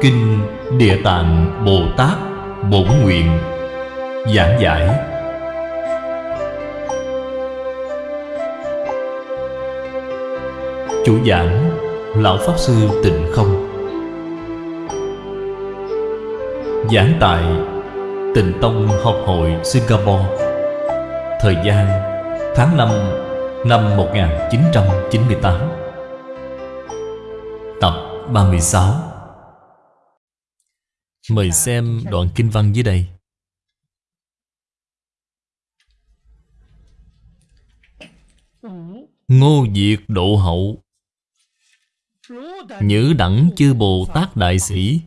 Kinh Địa Tạng Bồ Tát Bổn Nguyện Giảng giải. Chủ giảng, Lão Pháp Sư Tịnh Không. Giảng tại Tịnh Tông Học hội Singapore. Thời gian, tháng 5 năm 1998 Tập 36 Mời xem đoạn kinh văn dưới đây. Ngô Diệt Độ Hậu. Nhữ đẳng chư Bồ Tát Đại Sĩ.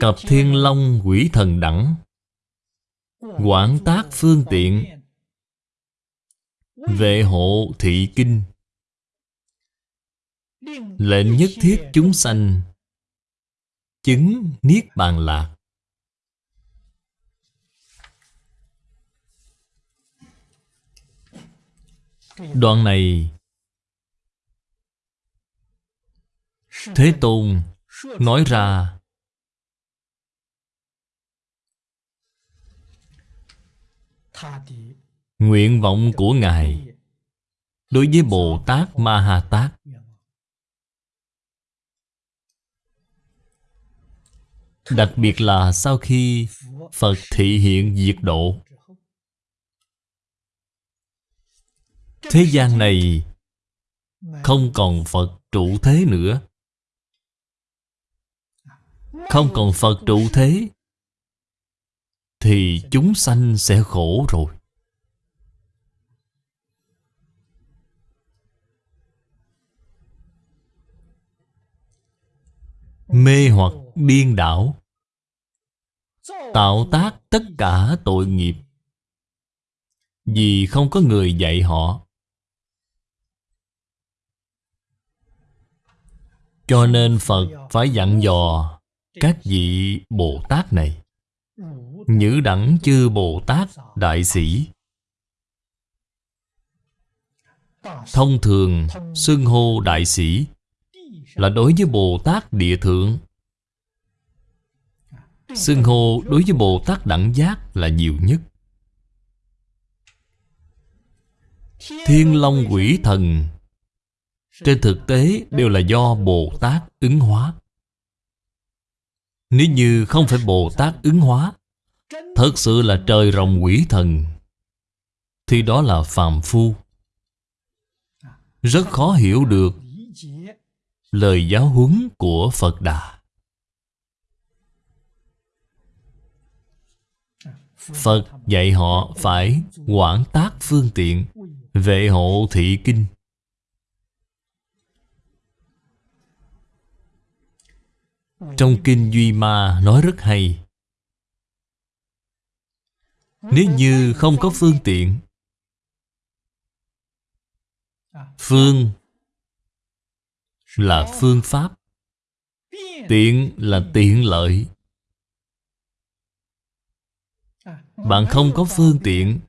Cập Thiên Long Quỷ Thần Đẳng. Quảng tác phương tiện. Vệ hộ thị kinh. Lệnh nhất thiết chúng sanh. Chứng Niết Bàn Lạc. Đoạn này, Thế Tôn nói ra, Nguyện vọng của Ngài Đối với Bồ Tát Ma Ha Tát. Đặc biệt là sau khi Phật thị hiện diệt độ. Thế gian này Không còn Phật trụ thế nữa. Không còn Phật trụ thế, Thì chúng sanh sẽ khổ rồi. Mê hoặc điên đảo, Tạo tác tất cả tội nghiệp. Vì không có người dạy họ, Cho nên Phật phải dặn dò Các vị Bồ Tát này. Nhữ đẳng chư Bồ Tát Đại Sĩ. Thông thường xưng hô Đại Sĩ Là đối với Bồ Tát Địa Thượng. Xưng hô đối với Bồ Tát Đẳng Giác là nhiều nhất. Thiên Long Quỷ Thần. Trên thực tế, đều là do Bồ Tát ứng hóa. Nếu như không phải Bồ Tát ứng hóa, Thật sự là trời rồng quỷ thần. Thì đó là phàm phu. Rất khó hiểu được Lời giáo huấn của Phật Đà. Phật dạy họ phải quản tác phương tiện Vệ hộ thị kinh. Trong Kinh Duy Ma nói rất hay. Nếu như không có phương tiện, Phương là phương pháp, Tiện là tiện lợi. Bạn không có phương tiện.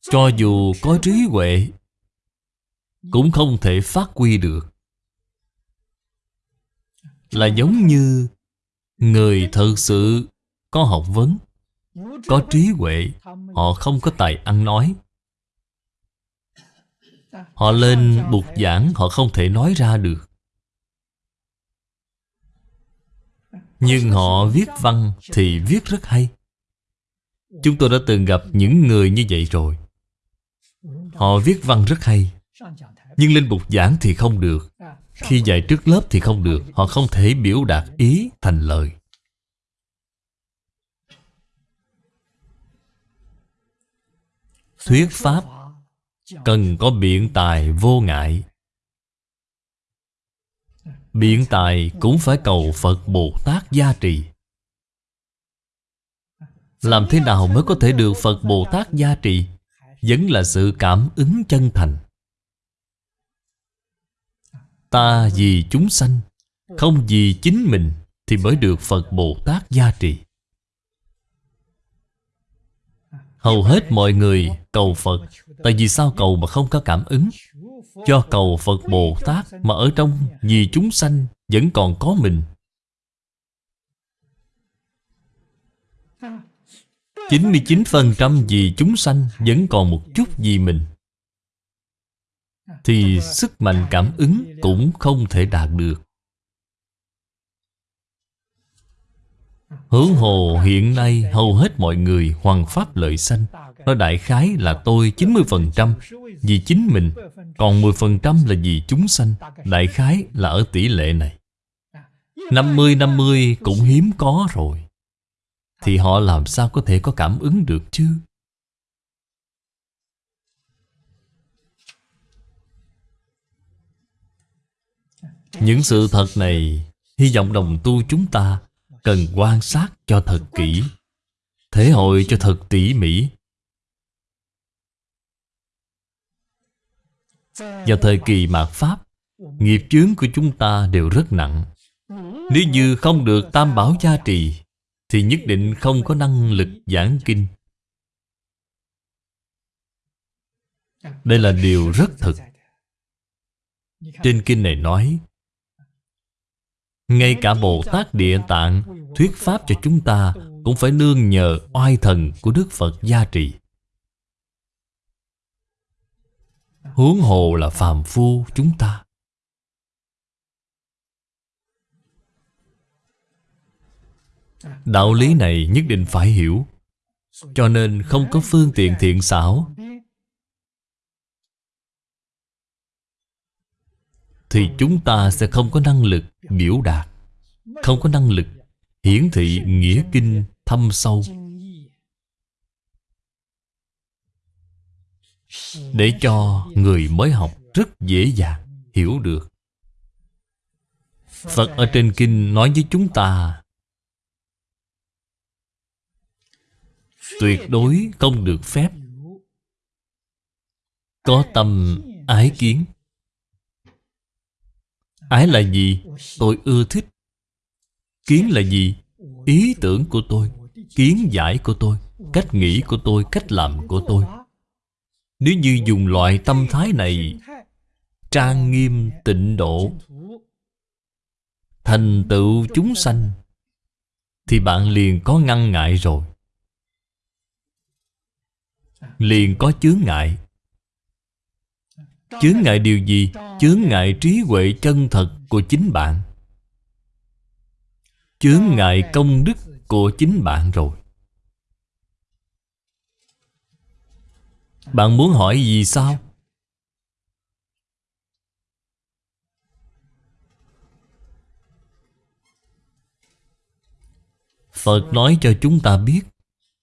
Cho dù có trí huệ, Cũng không thể phát huy được. Là giống như Người thật sự có học vấn, Có trí huệ, Họ không có tài ăn nói. Họ lên bục giảng, Họ không thể nói ra được. Nhưng họ viết văn thì viết rất hay. Chúng tôi đã từng gặp những người như vậy rồi. Họ viết văn rất hay. Nhưng lên bục giảng thì không được. Khi dạy trước lớp thì không được. Họ không thể biểu đạt ý thành lời. Thuyết Pháp Cần có biện tài vô ngại. Biện tài cũng phải cầu Phật Bồ Tát gia trì. Làm thế nào mới có thể được Phật Bồ Tát gia trì? Vẫn là sự cảm ứng chân thành. Ta vì chúng sanh, Không vì chính mình Thì mới được Phật Bồ Tát gia trì. Hầu hết mọi người cầu Phật, Tại vì sao cầu mà không có cảm ứng? Cho cầu Phật Bồ Tát Mà ở trong vì chúng sanh Vẫn còn có mình. 99% vì chúng sanh Vẫn còn một chút vì mình. Thì sức mạnh cảm ứng Cũng không thể đạt được. Hướng hồ hiện nay hầu hết mọi người hoàn pháp lợi sanh nó đại khái là tôi 90% vì chính mình, Còn 10% là vì chúng sanh. Đại khái là ở tỷ lệ này. 50-50 cũng hiếm có rồi. Thì họ làm sao có thể có cảm ứng được chứ? Những sự thật này, Hy vọng đồng tu chúng ta Cần quan sát cho thật kỹ. Thể hội cho thật tỉ mỉ. Vào thời kỳ mạt Pháp, Nghiệp chướng của chúng ta đều rất nặng. Nếu như không được tam bảo gia trì, Thì nhất định không có năng lực giảng kinh. Đây là điều rất thực. Trên kinh này nói, Ngay cả Bồ Tát Địa Tạng Thuyết Pháp cho chúng ta Cũng phải nương nhờ oai thần của Đức Phật gia trì. Huống hồ là phàm phu chúng ta. Đạo lý này nhất định phải hiểu, Cho nên không có phương tiện thiện xảo. Thì chúng ta sẽ không có năng lực biểu đạt, Không có năng lực hiển thị nghĩa kinh thâm sâu. Để cho người mới học rất dễ dàng hiểu được Phật ở trên kinh nói với chúng ta, Tuyệt đối không được phép Có tâm ái kiến Ái là gì? Tôi ưa thích Kiến là gì? Ý tưởng của tôi, Kiến giải của tôi, Cách nghĩ của tôi, Cách làm của tôi nếu như dùng loại tâm thái này, Trang nghiêm tịnh độ, Thành tựu chúng sanh, Thì bạn liền có ngăn ngại rồi. Liền có chướng ngại. Chướng ngại điều gì? Chướng ngại trí huệ chân thật của chính bạn. Chướng ngại công đức của chính bạn rồi. Bạn muốn hỏi gì sao? Phật nói cho chúng ta biết,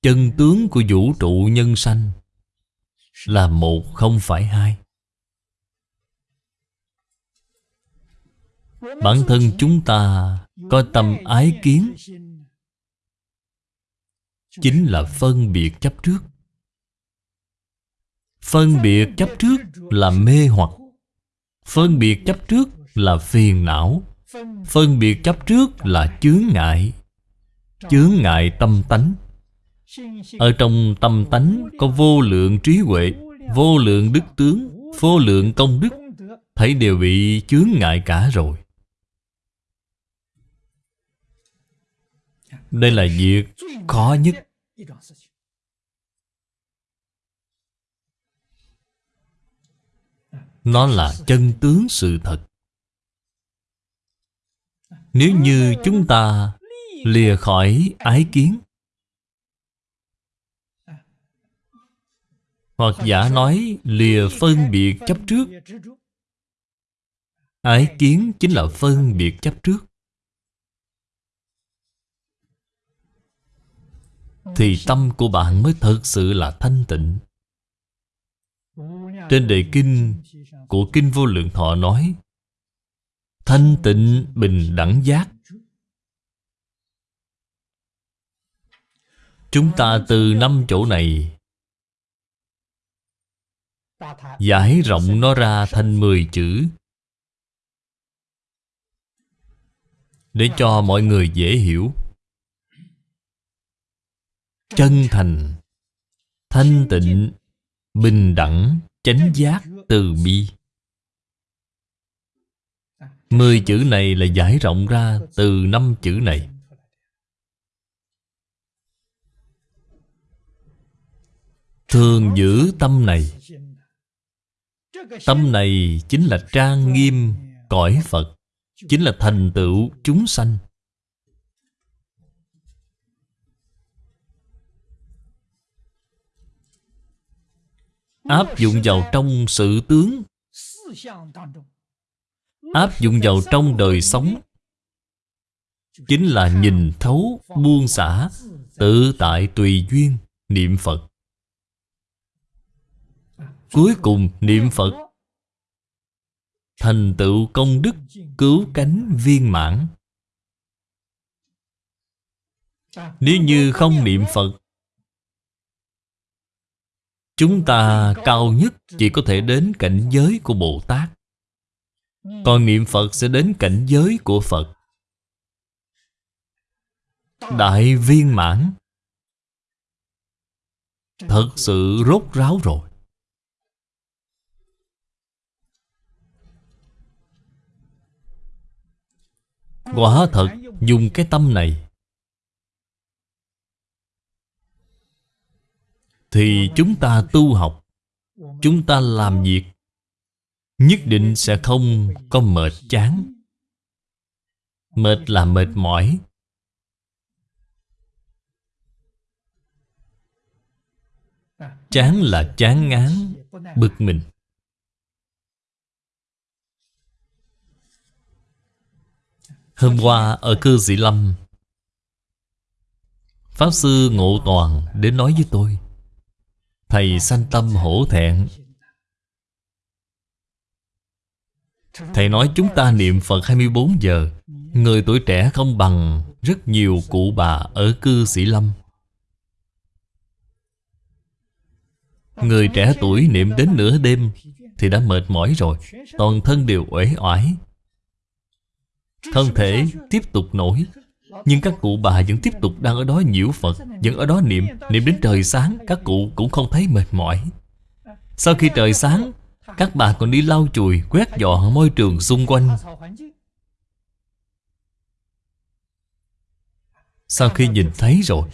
Chân tướng của vũ trụ nhân sanh Là một không phải hai Bản thân chúng ta có tâm ái kiến, Chính là phân biệt chấp trước Phân biệt chấp trước là mê hoặc. Phân biệt chấp trước là phiền não. Phân biệt chấp trước là chướng ngại. Chướng ngại tâm tánh. Ở trong tâm tánh có vô lượng trí huệ, Vô lượng đức tướng, Vô lượng công đức. Thấy đều bị chướng ngại cả rồi. Đây là việc khó nhất. Nó là chân tướng sự thật. Nếu như chúng ta lìa khỏi ái kiến, Hoặc giả nói lìa phân biệt chấp trước, Ái kiến chính là phân biệt chấp trước, Thì tâm của bạn mới thật sự là thanh tịnh. Trên đề kinh của Kinh Vô Lượng Thọ nói, Thanh tịnh bình đẳng giác. Chúng ta từ năm chỗ này, Giải rộng nó ra thành 10 chữ. Để cho mọi người dễ hiểu. Chân thành, Thanh tịnh, Bình đẳng, Chánh giác Từ bi. Mười chữ này là giải rộng ra Từ năm chữ này. Thường giữ tâm này. Tâm này chính là trang nghiêm, cõi Phật, Chính là thành tựu chúng sanh. Áp dụng vào trong sự tướng. Áp dụng vào trong đời sống. Chính là nhìn thấu, buông xả Tự tại tùy duyên, niệm Phật. Cuối cùng niệm Phật. Thành tựu công đức Cứu cánh viên mãn. Nếu như không niệm Phật Chúng ta cao nhất chỉ có thể đến cảnh giới của Bồ Tát. Còn niệm Phật sẽ đến cảnh giới của Phật. Đại viên mãn. Thật sự rốt ráo rồi. Quả thật dùng cái tâm này Thì chúng ta tu học Chúng ta làm việc Nhất định sẽ không có mệt chán. Mệt là mệt mỏi. Chán là chán ngán, Bực mình. Hôm qua ở cư sĩ Lâm, Pháp Sư Ngộ Toàn đến nói với tôi, Thầy sanh tâm hổ thẹn Thầy nói chúng ta niệm Phật 24 giờ. Người tuổi trẻ không bằng rất nhiều cụ bà ở cư sĩ Lâm. Người trẻ tuổi niệm đến nửa đêm Thì đã mệt mỏi rồi, Toàn thân đều uể oải. Thân thể tiếp tục nổi, Nhưng các cụ bà vẫn tiếp tục đang ở đó nhiễu Phật, Vẫn ở đó niệm. Niệm đến trời sáng, Các cụ cũng không thấy mệt mỏi. Sau khi trời sáng các bà còn đi lau chùi, Quét dọn môi trường xung quanh. Sau khi nhìn thấy rồi,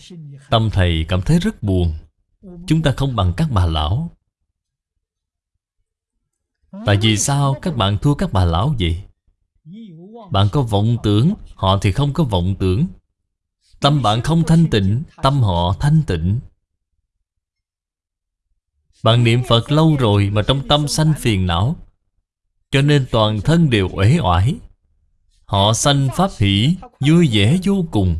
Tâm thầy cảm thấy rất buồn. Chúng ta không bằng các bà lão. Tại vì sao các bạn thua các bà lão vậy? Bạn có vọng tưởng, Họ thì không có vọng tưởng. Tâm bạn không thanh tịnh, Tâm họ thanh tịnh. Bạn niệm Phật lâu rồi Mà trong tâm sanh phiền não. Cho nên toàn thân đều uể oải. Họ sanh pháp hỷ, Vui vẻ vô cùng.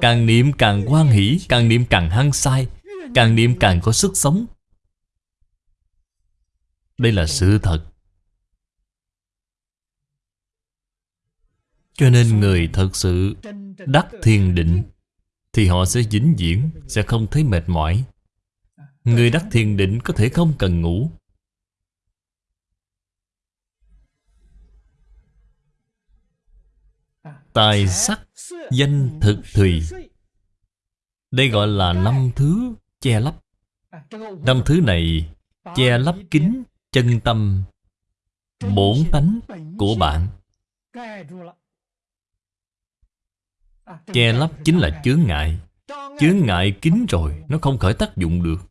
Càng niệm càng quan hỷ, Càng niệm càng hăng sai, Càng niệm càng có sức sống. Đây là sự thật. Cho nên người thật sự đắc thiền định, Thì họ sẽ vĩnh viễn, Sẽ không thấy mệt mỏi. Người đắc thiền định có thể không cần ngủ. Tài sắc Danh thực thùy. Đây gọi là năm thứ che lấp. Năm thứ này Che lấp kính chân tâm, Bổn tánh của bạn. Che lấp chính là chướng ngại. Chướng ngại kín rồi, Nó không khởi tác dụng được.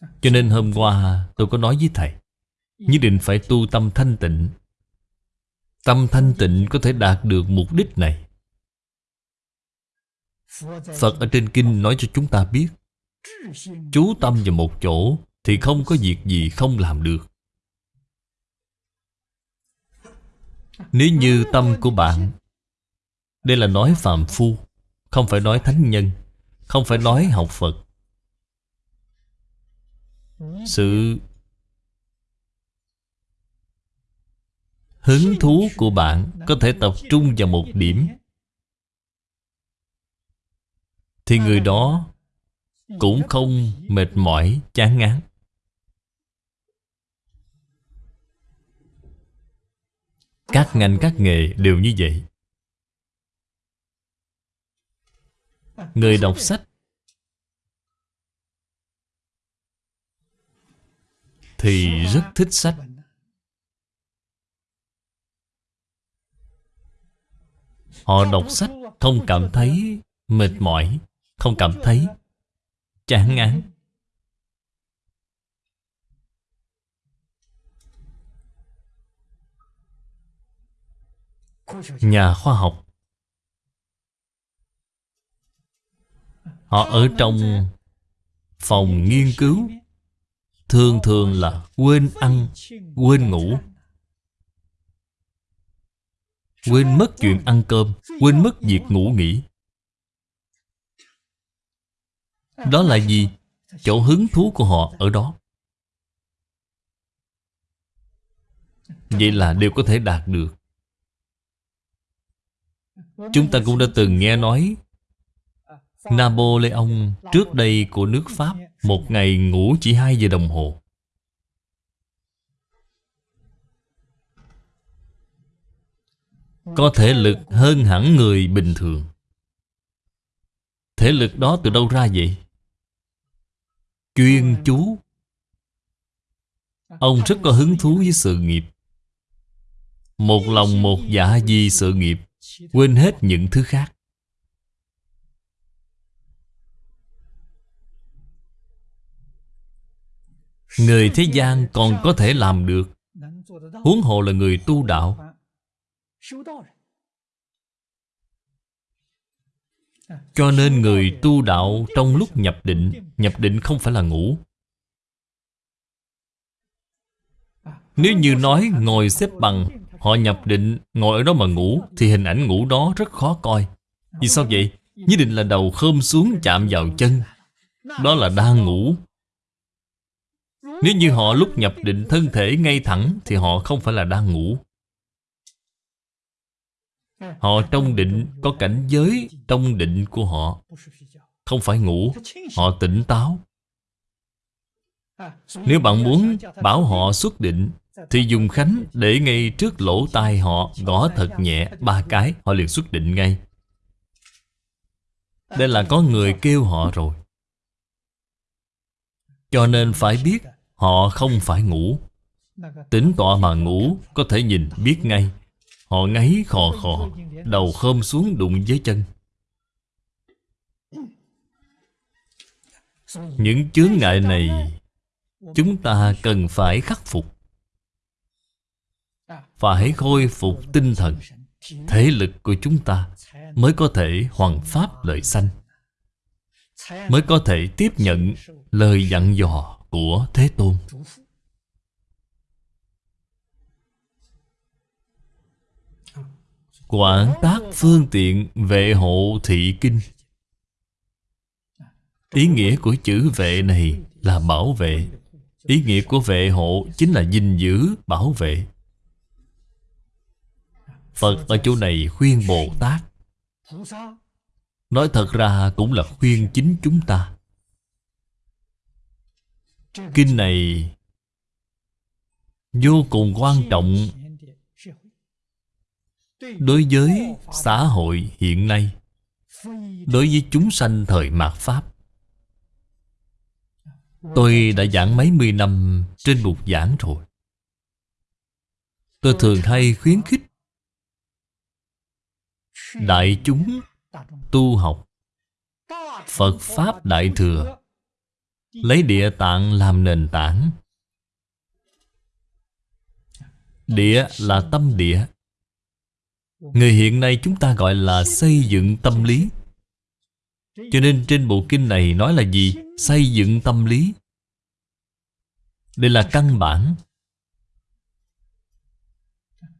Cho nên hôm qua tôi có nói với thầy, Nhất định phải tu tâm thanh tịnh. Tâm thanh tịnh có thể đạt được mục đích này. Phật ở trên kinh nói cho chúng ta biết, Chú tâm vào một chỗ Thì không có việc gì không làm được. Nếu như tâm của bạn, Đây là nói phàm phu, Không phải nói thánh nhân, Không phải nói học Phật sự Hứng thú của bạn Có thể tập trung vào một điểm. Thì người đó Cũng không mệt mỏi, chán ngán. Các ngành các nghề đều như vậy. Người đọc sách Thì rất thích sách. Họ đọc sách không cảm thấy mệt mỏi, Không cảm thấy chán ngán. Nhà khoa học, Họ ở trong phòng nghiên cứu. Thường thường là quên ăn, quên ngủ. Quên mất chuyện ăn cơm Quên mất việc ngủ nghỉ. Đó là gì? Chỗ hứng thú của họ ở đó. Vậy là đều có thể đạt được. Chúng ta cũng đã từng nghe nói Napoleon trước đây của nước Pháp. Một ngày ngủ chỉ 2 giờ đồng hồ. Có thể lực hơn hẳn người bình thường. Thể lực đó từ đâu ra vậy? Chuyên chú. Ông rất có hứng thú với sự nghiệp. Một lòng một dạ vì sự nghiệp, Quên hết những thứ khác. Người thế gian còn có thể làm được. Huống hồ là người tu đạo. Cho nên người tu đạo trong lúc nhập định Nhập định không phải là ngủ. Nếu như nói ngồi xếp bằng, Họ nhập định, ngồi ở đó mà ngủ, Thì hình ảnh ngủ đó rất khó coi. Vì sao vậy? Nhất định là đầu khơm xuống chạm vào chân. Đó là đang ngủ. Nếu như họ lúc nhập định thân thể ngay thẳng Thì họ không phải là đang ngủ. Họ trong định có cảnh giới trong định của họ, Không phải ngủ, Họ tỉnh táo. Nếu bạn muốn bảo họ xuất định Thì dùng khánh để ngay trước lỗ tai họ Gõ thật nhẹ ba cái, Họ liền xuất định ngay. Đây là có người kêu họ rồi. Cho nên phải biết Họ không phải ngủ. Tính tọa mà ngủ, Có thể nhìn, biết ngay. Họ ngáy khò khò, Đầu khom xuống đụng với chân. Những chướng ngại này, Chúng ta cần phải khắc phục. Phải khôi phục tinh thần. Thể lực của chúng ta Mới có thể hoàn pháp lợi sanh, Mới có thể tiếp nhận lời dặn dò của Thế Tôn. Quản tác phương tiện vệ hộ thị kinh. Ý nghĩa của chữ vệ này là bảo vệ. Ý nghĩa của vệ hộ chính là gìn giữ, bảo vệ. Phật ở chỗ này khuyên Bồ Tát. Nói thật ra cũng là khuyên chính chúng ta. Kinh này Vô cùng quan trọng Đối với xã hội hiện nay, Đối với chúng sanh thời mạt Pháp. Tôi đã giảng mấy mươi năm trên bục giảng rồi. Tôi thường hay khuyến khích Đại chúng tu học Phật Pháp Đại Thừa Lấy địa tạng làm nền tảng. Địa là tâm địa. Người hiện nay chúng ta gọi là xây dựng tâm lý. Cho nên trên bộ kinh này nói là gì? Xây dựng tâm lý. Đây là căn bản.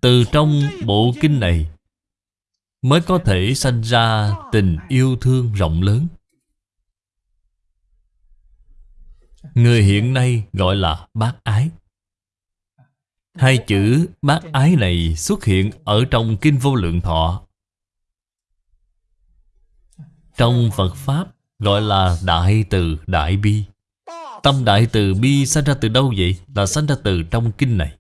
Từ trong bộ kinh này Mới có thể sanh ra tình yêu thương rộng lớn. Người hiện nay gọi là bác ái. Hai chữ bác ái này xuất hiện ở trong Kinh Vô Lượng Thọ. Trong Phật Pháp gọi là Đại Từ Đại Bi. Tâm Đại Từ Bi sanh ra từ đâu vậy? Là sanh ra từ trong Kinh này.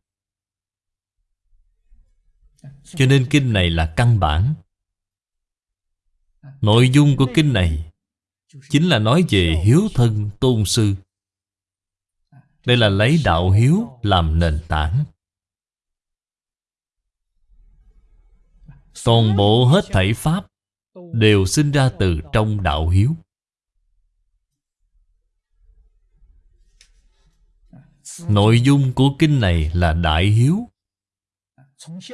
Cho nên Kinh này là căn bản. Nội dung của Kinh này Chính là nói về hiếu thân tôn sư. Đây là lấy đạo hiếu làm nền tảng. Toàn bộ hết thảy Pháp Đều sinh ra từ trong đạo hiếu. Nội dung của kinh này là đại hiếu.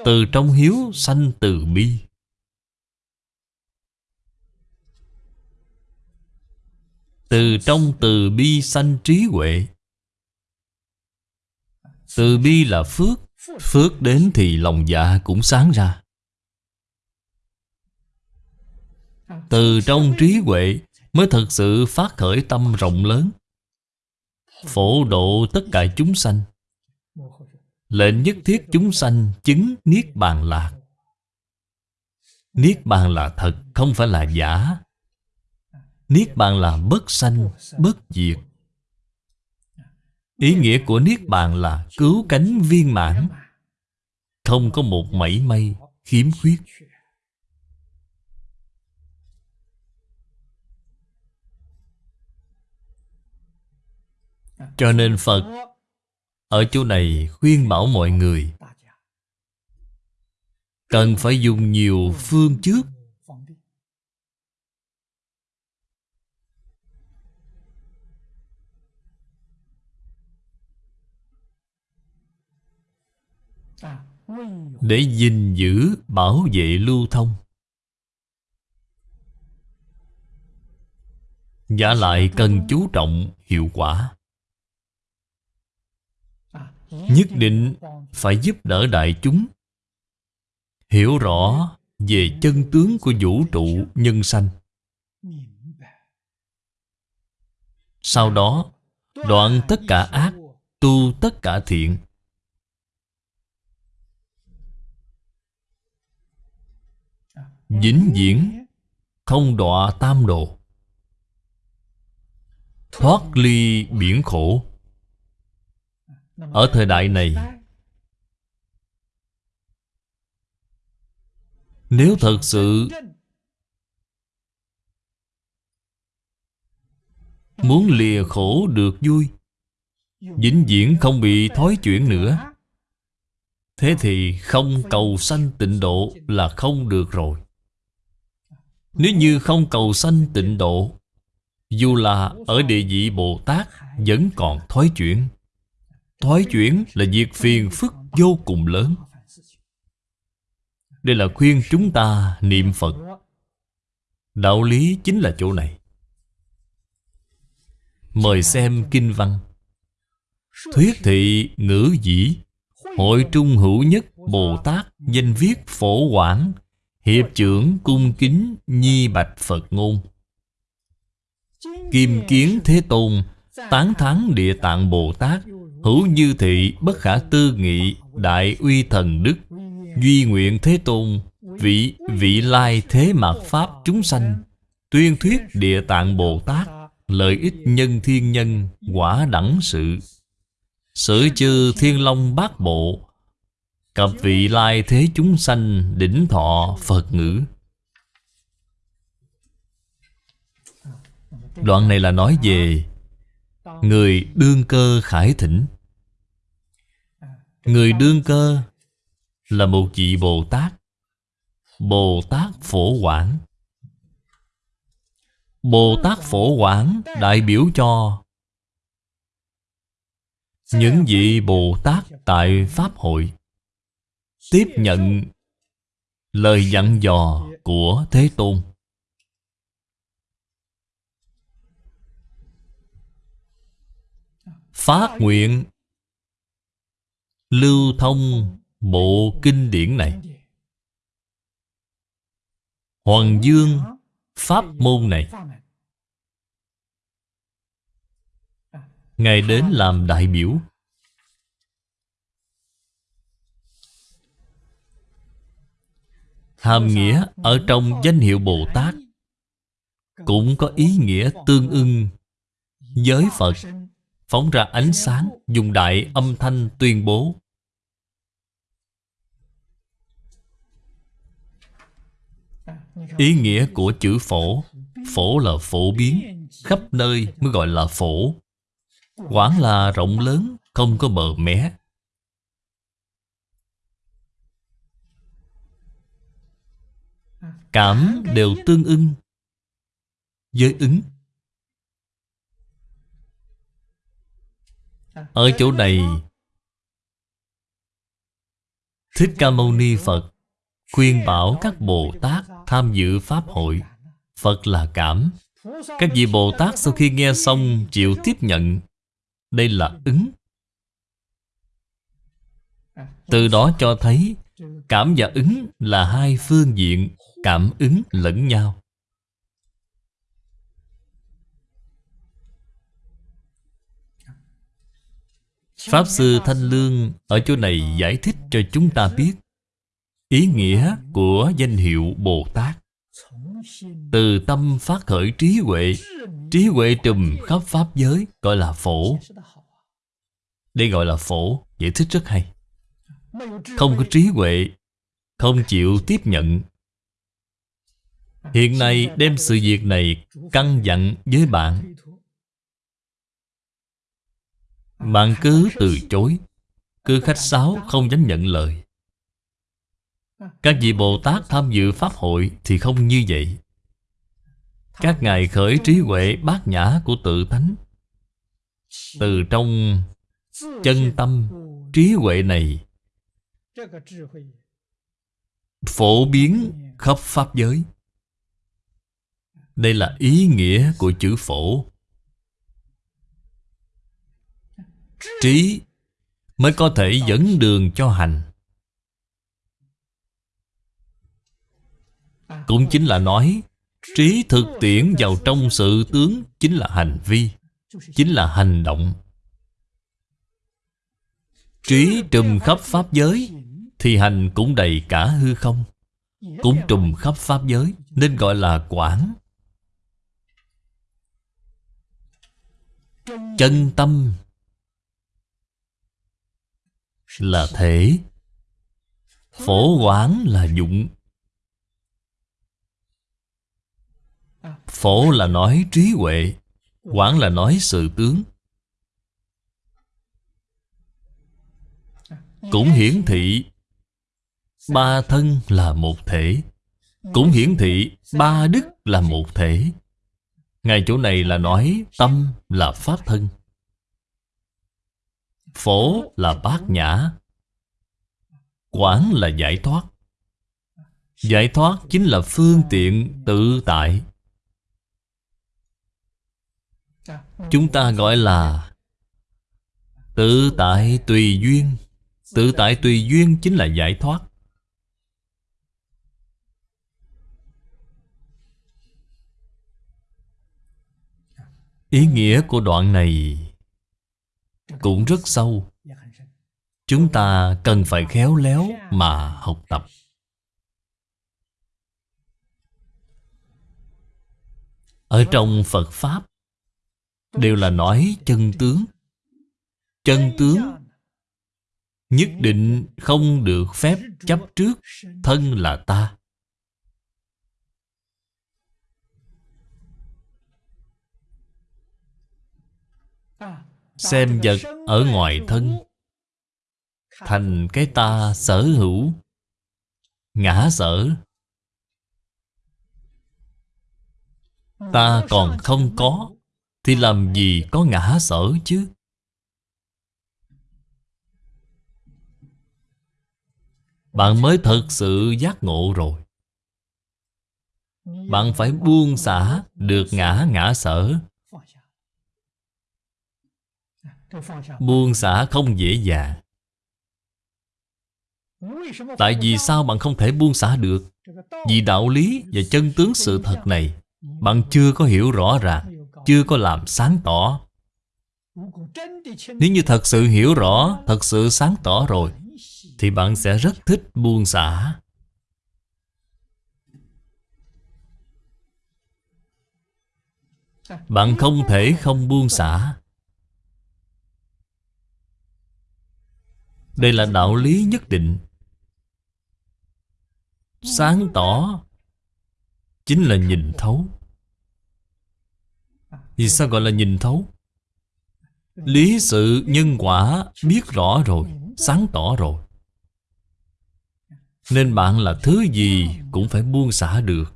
Từ trong hiếu sanh từ bi. Từ trong từ bi sanh trí huệ. Từ bi là phước Phước. đến thì lòng dạ cũng sáng ra. Từ trong trí huệ Mới thật sự phát khởi tâm rộng lớn. Phổ độ tất cả chúng sanh. Lệnh nhất thiết chúng sanh chứng Niết Bàn Lạc Niết Bàn là thật, không phải là giả. Niết Bàn là bất sanh, bất diệt Ý nghĩa của Niết Bàn là cứu cánh viên mãn. Không có một mảy may khiếm khuyết. Cho nên Phật Ở chỗ này khuyên bảo mọi người, Cần phải dùng nhiều phương trước Để gìn giữ, bảo vệ lưu thông. Giả lại cần chú trọng hiệu quả. Nhất định phải giúp đỡ đại chúng. Hiểu rõ về chân tướng của vũ trụ nhân sanh. Sau đó đoạn tất cả ác Tu tất cả thiện. Vĩnh viễn Không đọa tam độ Thoát ly biển khổ. Ở thời đại này, Nếu thật sự Muốn lìa khổ được vui, Vĩnh viễn không bị thói chuyển nữa. Thế thì không cầu sanh tịnh độ là không được rồi. Nếu như không cầu sanh tịnh độ, Dù là ở địa vị Bồ Tát Vẫn còn thoái chuyển. Thoái chuyển là việc phiền phức vô cùng lớn. Đây là khuyên chúng ta niệm Phật. Đạo lý chính là chỗ này. Mời xem kinh văn. Thuyết thị ngữ dĩ. Hội trung hữu nhất Bồ Tát Danh viết phổ quảng, Hiệp trưởng cung kính Nhi bạch Phật ngôn. Kim kiến Thế Tôn, Tán thắng Địa Tạng Bồ Tát, Hữu như thị bất khả tư nghị Đại uy thần đức, Duy nguyện thế tôn, Vị vị lai thế mạt Pháp chúng sanh, Tuyên thuyết địa tạng Bồ Tát, Lợi ích nhân thiên nhân Quả đẳng sự. Sử chư thiên long bát bộ Cập vị lai thế chúng sanh Đỉnh thọ Phật ngữ. Đoạn này là nói về Người đương cơ khải thỉnh Người đương cơ Là một vị Bồ Tát Bồ Tát Phổ Quảng. Bồ Tát Phổ Quảng đại biểu cho những vị Bồ Tát tại Pháp hội Tiếp nhận lời dặn dò của Thế Tôn. Phát nguyện Lưu thông bộ kinh điển này. Hoàng Dương Pháp môn này. Ngài đến làm đại biểu. Hàm nghĩa ở trong danh hiệu Bồ Tát Cũng có ý nghĩa tương ưng. Giới Phật Phóng ra ánh sáng Dùng đại âm thanh tuyên bố. Ý nghĩa của chữ phổ phổ là phổ biến, Khắp nơi mới gọi là phổ. Quả là rộng lớn, Không có bờ mé. Cảm đều tương ưng với ứng. Ở chỗ này, Thích Ca Mâu Ni Phật Khuyên bảo các Bồ Tát tham dự Pháp hội. Phật là cảm. Các vị Bồ Tát sau khi nghe xong chịu tiếp nhận. Đây là ứng. Từ đó cho thấy Cảm và ứng là hai phương diện Cảm ứng lẫn nhau. Pháp Sư Thanh Lương ở chỗ này giải thích cho chúng ta biết Ý nghĩa của danh hiệu Bồ Tát từ tâm phát khởi trí huệ Trí huệ trùm khắp Pháp giới, Gọi là phổ. Đây gọi là phổ, Giải thích rất hay. Không có trí huệ, Không chịu tiếp nhận. Hiện nay đem sự việc này Căng dặn với bạn. Bạn cứ từ chối, Cứ khách sáo, không dám nhận lời. Các vị Bồ Tát tham dự Pháp hội Thì không như vậy. Các ngài khởi trí huệ bát nhã của tự tánh. Từ trong chân tâm trí huệ này, Phổ biến khắp Pháp giới. Đây là ý nghĩa của chữ phổ. Trí mới có thể dẫn đường cho hành. À. Cũng chính là nói, Trí thực tiễn vào trong sự tướng Chính là hành vi, Chính là hành động. Trí trùm khắp Pháp giới Thì hành cũng đầy cả hư không. Cũng trùm khắp Pháp giới, Nên gọi là quảng. Chân tâm là thể Phổ quán là dụng. Phổ là nói trí huệ Quán là nói sự tướng. Cũng hiển thị, Ba thân là một thể. Cũng hiển thị, ba đức là một thể. Ngay chỗ này là nói tâm là pháp thân. Phổ là bát nhã. Quán là giải thoát. Giải thoát chính là phương tiện tự tại. Chúng ta gọi là Tự tại tùy duyên. Tự tại tùy duyên chính là giải thoát. Ý nghĩa của đoạn này cũng rất sâu. Chúng ta cần phải khéo léo mà học tập. Ở trong Phật Pháp Đều là nói chân tướng. Chân tướng Nhất định không được phép chấp trước, Thân là ta. Xem vật ở ngoài thân, Thành cái ta sở hữu, Ngã sở. Ta còn không có thì làm gì có ngã sở chứ? Bạn mới thật sự giác ngộ rồi. Bạn phải buông xả được ngã ngã sở. Buông xả không dễ dàng. Tại vì sao bạn không thể buông xả được? Vì đạo lý và chân tướng sự thật này, Bạn chưa có hiểu rõ ràng. Chưa có làm sáng tỏ. Nếu như thật sự hiểu rõ, Thật sự sáng tỏ rồi, Thì bạn sẽ rất thích buông xả. Bạn không thể không buông xả. Đây là đạo lý nhất định. Sáng tỏ Chính là nhìn thấu. Vì sao gọi là nhìn thấu? Lý sự nhân quả biết rõ rồi, Sáng tỏ rồi. Nên bạn là thứ gì cũng phải buông xả được.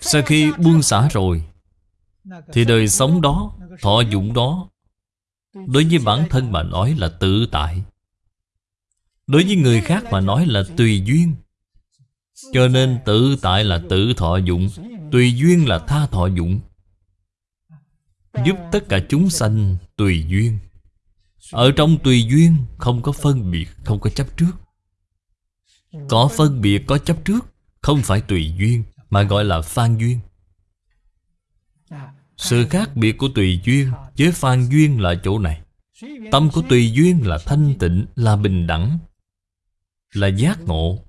Sau khi buông xả rồi, Thì đời sống đó, Thọ dụng đó, Đối với bản thân mà nói là tự tại. Đối với người khác mà nói là tùy duyên. Cho nên tự tại là tự thọ dụng. Tùy duyên là tha thọ dụng Giúp tất cả chúng sanh tùy duyên. Ở trong tùy duyên không có phân biệt, không có chấp trước. Có phân biệt, có chấp trước Không phải tùy duyên Mà gọi là phan duyên. Sự khác biệt của tùy duyên Với phan duyên là chỗ này. Tâm của tùy duyên là thanh tịnh Là bình đẳng Là giác ngộ.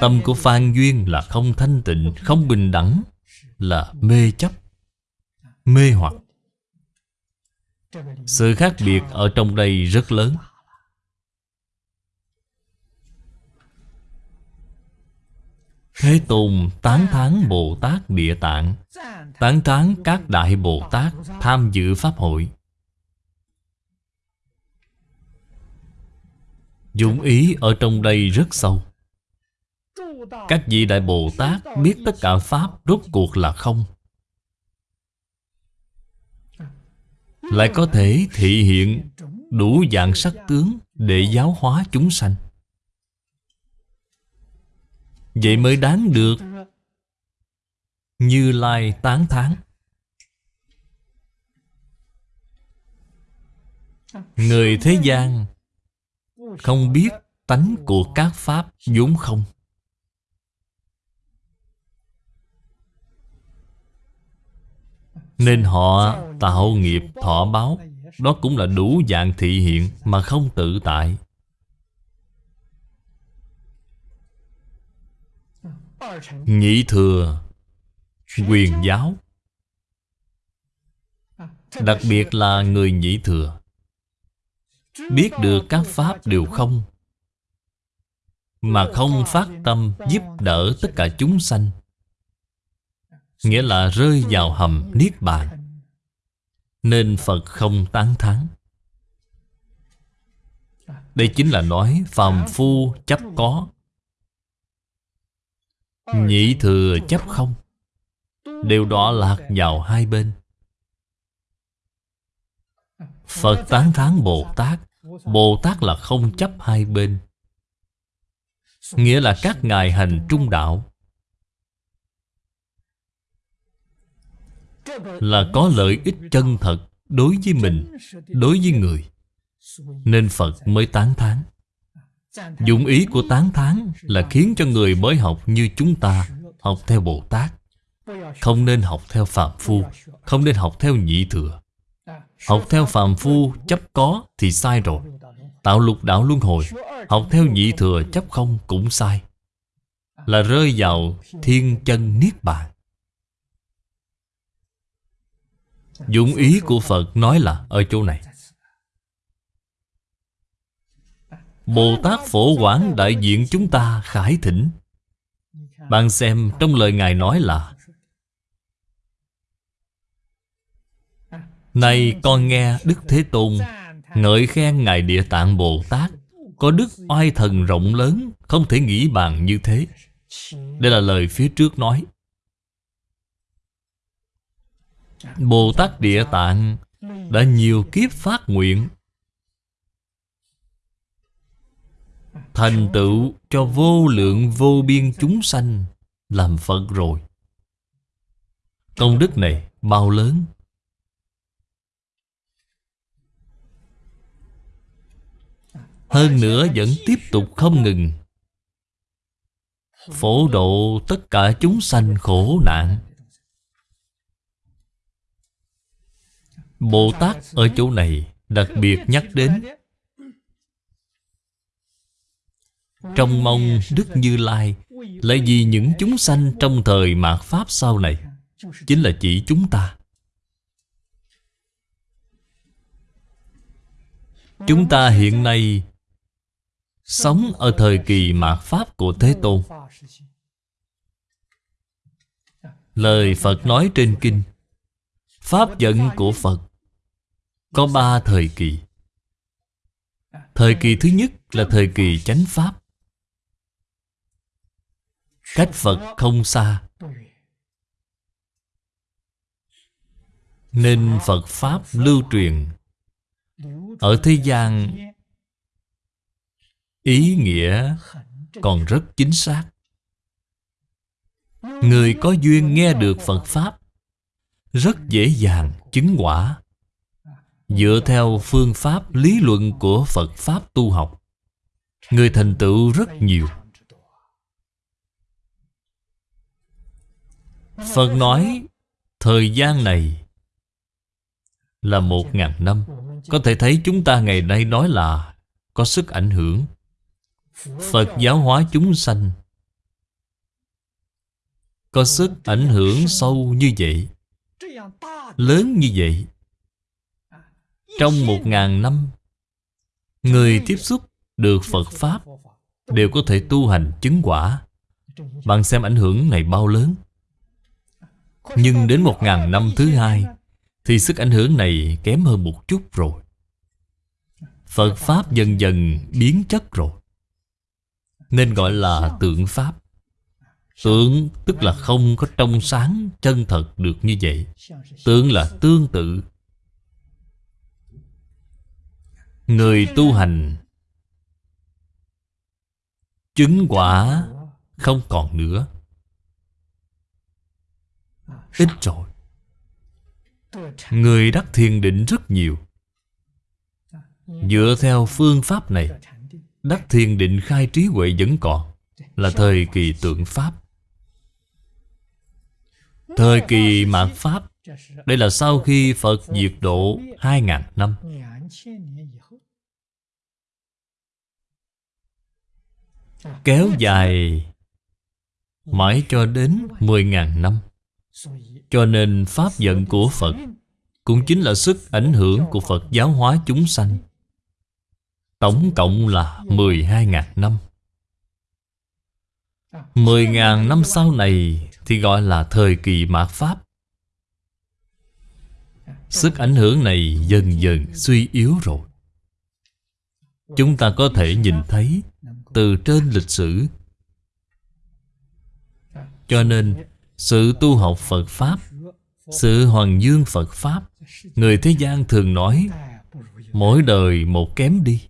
Tâm của phan duyên là không thanh tịnh, Không bình đẳng, Là mê chấp, Mê hoặc. Sự khác biệt ở trong đây rất lớn. Thế Tôn tán thán Bồ Tát Địa Tạng, Tán thán các Đại Bồ Tát tham dự Pháp hội. Dụng ý ở trong đây rất sâu. Các vị Đại Bồ Tát biết tất cả Pháp rốt cuộc là không? Lại có thể thị hiện đủ dạng sắc tướng để giáo hóa chúng sanh. Vậy mới đáng được Như Lai tán thán. Người thế gian Không biết tánh của các Pháp vốn không. Nên họ tạo nghiệp, thọ báo, Đó cũng là đủ dạng thị hiện Mà không tự tại. Nhị thừa, Quyền giáo. Đặc biệt là người nhị thừa. Biết được các pháp đều không, Mà không phát tâm giúp đỡ tất cả chúng sanh. Nghĩa là rơi vào hầm Niết Bàn. Nên Phật không tán thán. Đây chính là nói phàm phu chấp có. Nhị thừa chấp không. Đều đọa lạc vào hai bên. Phật tán thán Bồ Tát. Bồ Tát là không chấp hai bên. Nghĩa là các ngài hành trung đạo. Là có lợi ích chân thật Đối với mình, Đối với người. Nên Phật mới tán thán. Dụng ý của tán thán Là khiến cho người mới học như chúng ta Học theo Bồ Tát. Không nên học theo Phạm Phu, Không nên học theo Nhị Thừa. Học theo Phạm Phu chấp có thì sai rồi. Tạo lục đạo luân hồi, Học theo Nhị Thừa chấp không cũng sai. Là rơi vào thiên chân Niết Bàn. Dụng ý của Phật nói là ở chỗ này. Bồ Tát Phổ Quảng đại diện chúng ta khải thỉnh. Bạn xem trong lời Ngài nói là, Này con nghe Đức Thế Tôn, Ngợi khen Ngài Địa Tạng Bồ Tát Có đức oai thần rộng lớn, Không thể nghĩ bàn như thế. Đây là lời phía trước nói. Bồ Tát Địa Tạng Đã nhiều kiếp phát nguyện. Thành tựu cho vô lượng vô biên chúng sanh Làm Phật rồi. Công đức này bao lớn? Hơn nữa vẫn tiếp tục không ngừng. Phổ độ tất cả chúng sanh khổ nạn. Bồ Tát ở chỗ này đặc biệt nhắc đến. Trong mong Đức Như Lai Là vì những chúng sanh trong thời mạt Pháp sau này, Chính là chỉ chúng ta. Chúng ta hiện nay Sống ở thời kỳ mạt Pháp của Thế Tôn. Lời Phật nói trên kinh, Pháp dẫn của Phật có ba thời kỳ. Thời kỳ thứ nhất là thời kỳ chánh Pháp. Cách Phật không xa. Nên Phật Pháp lưu truyền Ở thế gian. Ý nghĩa còn rất chính xác. Người có duyên nghe được Phật Pháp Rất dễ dàng chứng quả. Dựa theo phương pháp lý luận của Phật Pháp tu học. Người thành tựu rất nhiều. Phật nói, Thời gian này Là một ngàn năm. Có thể thấy chúng ta ngày nay nói là Có sức ảnh hưởng. Phật giáo hóa chúng sanh Có sức ảnh hưởng sâu như vậy, Lớn như vậy. Trong một ngàn năm, Người tiếp xúc được Phật Pháp Đều có thể tu hành chứng quả Bạn xem ảnh hưởng này bao lớn. Nhưng đến một ngàn năm thứ hai Thì sức ảnh hưởng này kém hơn một chút rồi. Phật Pháp dần dần biến chất rồi. Nên gọi là tượng Pháp. Tượng tức là không có trong sáng chân thật được như vậy. Tượng là tương tự. Người tu hành. Chứng quả không còn nữa. Ít rồi. Người đắc thiền định rất nhiều. Dựa theo phương pháp này, Đắc thiền định khai trí huệ vẫn còn, Là thời kỳ tượng Pháp. Thời kỳ mạt Pháp, Đây là sau khi Phật diệt độ 2.000 năm. Kéo dài Mãi cho đến 10.000 năm. Cho nên Pháp giận của Phật Cũng chính là sức ảnh hưởng của Phật giáo hóa chúng sanh. Tổng cộng là 12.000 năm. 10.000 năm sau này Thì gọi là thời kỳ mạt Pháp. Sức ảnh hưởng này dần dần suy yếu rồi. Chúng ta có thể nhìn thấy từ trên lịch sử. Cho nên, Sự tu học Phật Pháp, Sự hoàng dương Phật Pháp, Người thế gian thường nói, Mỗi đời một kém đi.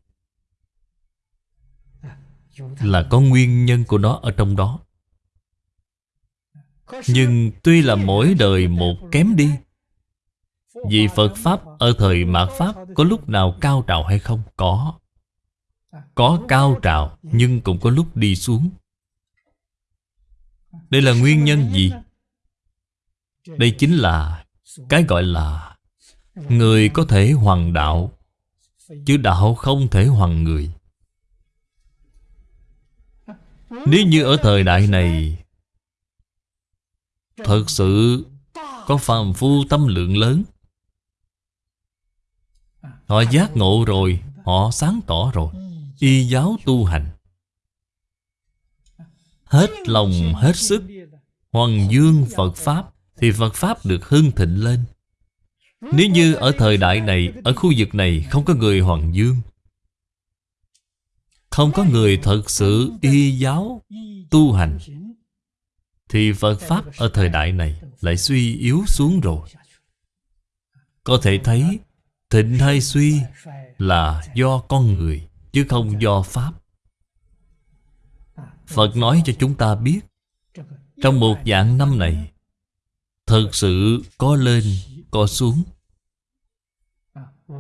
Là có nguyên nhân của nó ở trong đó. Nhưng tuy là mỗi đời một kém đi, Vì Phật Pháp ở thời mạt Pháp Có lúc nào cao trào hay không? Có. Có cao trào, Nhưng cũng có lúc đi xuống. Đây là nguyên nhân gì? Đây chính là Cái gọi là Người có thể hoàng đạo, Chứ đạo không thể hoàng người. Nếu như ở thời đại này, Thật sự Có phàm phu tâm lượng lớn, Họ giác ngộ rồi, Họ sáng tỏ rồi. Y giáo tu hành. Hết lòng, hết sức Hoàng dương Phật Pháp Thì Phật Pháp được hưng thịnh lên. Nếu như ở thời đại này, Ở khu vực này không có người Hoàng dương, không có người thật sự y giáo tu hành, Thì Phật Pháp ở thời đại này lại suy yếu xuống rồi. Có thể thấy, thịnh hay suy là do con người. Chứ không do Pháp. Phật nói cho chúng ta biết Trong một dạng năm này Thật sự có lên, có xuống.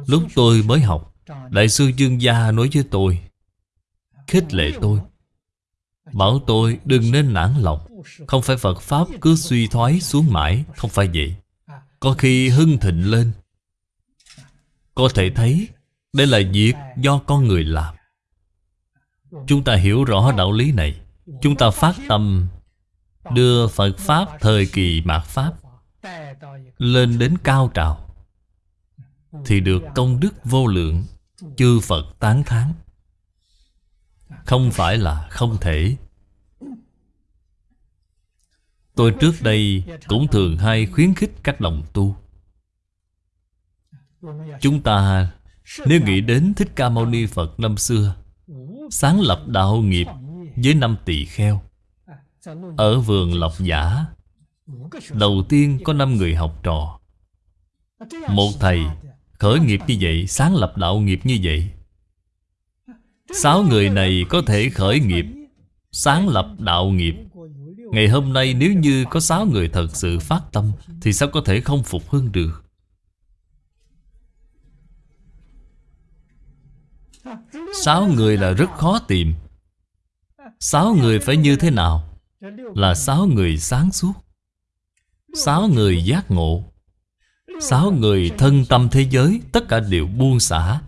Lúc tôi mới học Đại sư Dương Gia nói với tôi khích lệ tôi. Bảo tôi đừng nên nản lòng. Không phải Phật Pháp cứ suy thoái xuống mãi Không phải vậy. Có khi hưng thịnh lên. Có thể thấy đây là việc do con người làm. Chúng ta hiểu rõ đạo lý này. Chúng ta phát tâm Đưa Phật Pháp thời kỳ mạt Pháp Lên đến cao trào, Thì được công đức vô lượng, Chư Phật tán thán. Không phải là không thể. Tôi trước đây cũng thường hay khuyến khích các đồng tu. Chúng ta nếu nghĩ đến Thích Ca Mâu Ni Phật năm xưa, Sáng lập đạo nghiệp với năm tỳ kheo, Ở vườn Lộc Giả Đầu tiên có năm người học trò. Một thầy khởi nghiệp như vậy, Sáng lập đạo nghiệp như vậy. Sáu người này có thể khởi nghiệp, Sáng lập đạo nghiệp. Ngày hôm nay nếu như có sáu người thật sự phát tâm, Thì sao có thể không phục hưng được? Sáu người là rất khó tìm. Sáu người phải như thế nào? Là sáu người sáng suốt. Sáu người giác ngộ. Sáu người thân tâm thế giới, Tất cả đều buông xả.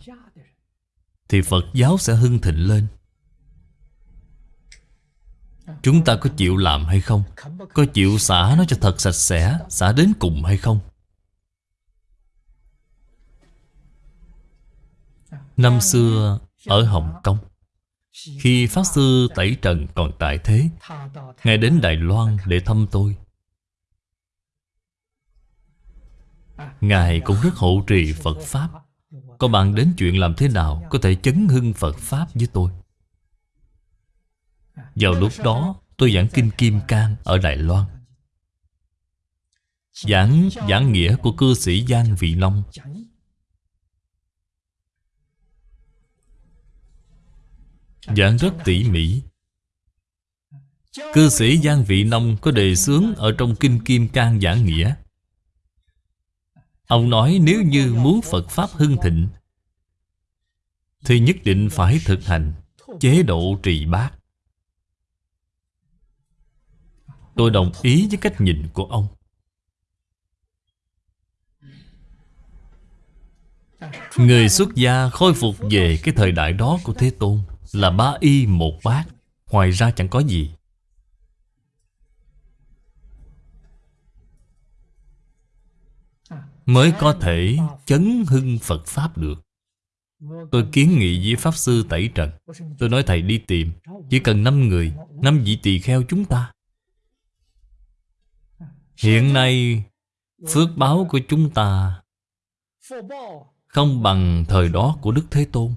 Thì Phật giáo sẽ hưng thịnh lên. Chúng ta có chịu làm hay không? Có chịu xả nó cho thật sạch sẽ, Xả đến cùng hay không? Năm xưa ở Hồng Kông, Khi Pháp Sư Tẩy Trần còn tại thế, Ngài đến Đài Loan để thăm tôi. Ngài cũng rất hộ trì Phật Pháp. Có bạn đến chuyện làm thế nào Có thể chấn hưng Phật Pháp với tôi? Vào lúc đó, tôi giảng Kinh Kim Cang ở Đài Loan. Giảng giảng nghĩa của cư sĩ Giang Vị Long. Giảng rất tỉ mỉ. Cư sĩ Giang Vị Nông có đề xướng ở trong Kinh Kim Cang giảng nghĩa. Ông nói nếu như muốn Phật Pháp hưng thịnh, Thì nhất định phải thực hành chế độ trì bát. Tôi đồng ý với cách nhìn của ông. Người xuất gia khôi phục về cái thời đại đó của Thế Tôn. Là ba y một bát, Ngoài ra chẳng có gì. Mới có thể chấn hưng Phật Pháp được. Tôi kiến nghị với Pháp Sư Tẩy Trần. Tôi nói, thầy đi tìm, Chỉ cần 5 người, năm vị tỳ kheo chúng ta. Hiện nay, Phước báo của chúng ta Không bằng thời đó của Đức Thế Tôn.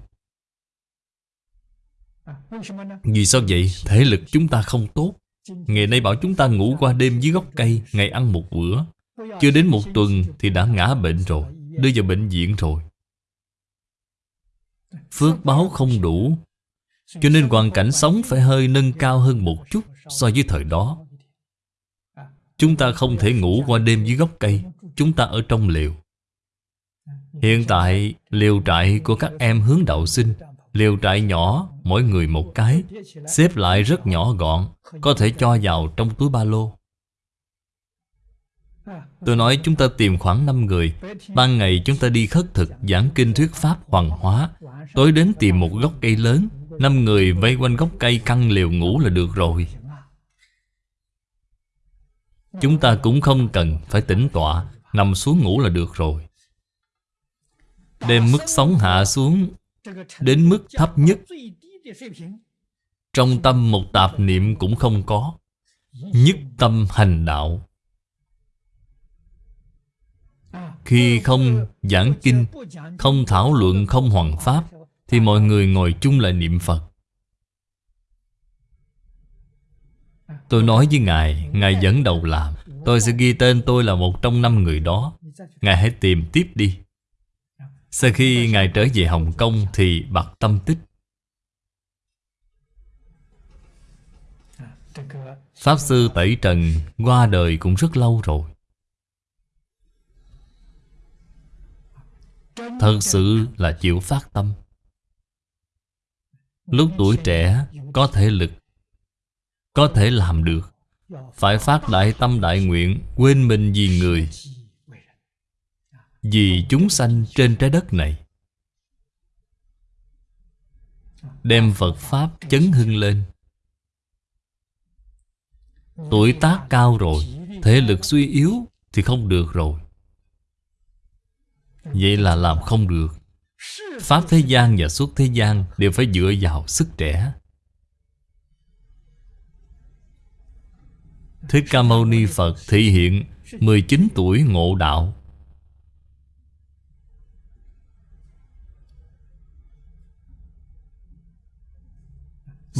Vì sao vậy? Thể lực chúng ta không tốt. Ngày nay bảo chúng ta ngủ qua đêm dưới gốc cây, Ngày ăn một bữa. Chưa đến một tuần thì đã ngã bệnh rồi, Đưa vào bệnh viện rồi. Phước báo không đủ, Cho nên hoàn cảnh sống phải hơi nâng cao hơn một chút So với thời đó. Chúng ta không thể ngủ qua đêm dưới gốc cây, Chúng ta ở trong liều Hiện tại liều trại của các em hướng đạo sinh Liều trại nhỏ, Mỗi người một cái. Xếp lại rất nhỏ gọn, Có thể cho vào trong túi ba lô. Tôi nói chúng ta tìm khoảng 5 người. Ban ngày chúng ta đi khất thực, Giảng kinh thuyết pháp hoàng hóa. Tối đến tìm một gốc cây lớn. Năm người vây quanh gốc cây căng liều ngủ là được rồi. Chúng ta cũng không cần phải tĩnh tọa, Nằm xuống ngủ là được rồi. Đem mức sống hạ xuống Đến mức thấp nhất. Trong tâm một tạp niệm cũng không có. Nhất tâm hành đạo. Khi không giảng kinh Không thảo luận, không hoàn pháp Thì mọi người ngồi chung lại niệm Phật. Tôi nói với Ngài Ngài dẫn đầu làm Tôi sẽ ghi tên tôi là một trong năm người đó. Ngài hãy tìm tiếp đi. Sau khi Ngài trở về Hồng Kông Thì bạc tâm tích. Pháp Sư Tẩy Trần qua đời cũng rất lâu rồi. Thật sự là chịu phát tâm. Lúc tuổi trẻ, có thể lực, Có thể làm được. Phải phát đại tâm đại nguyện, Quên mình vì người. Vì chúng sanh trên trái đất này. Đem Phật Pháp chấn hưng lên. Tuổi tác cao rồi Thể lực suy yếu Thì không được rồi. Vậy là làm không được. Pháp thế gian và xuất thế gian Đều phải dựa vào sức trẻ. Thích Ca Mâu Ni Phật thị hiện 19 tuổi ngộ đạo.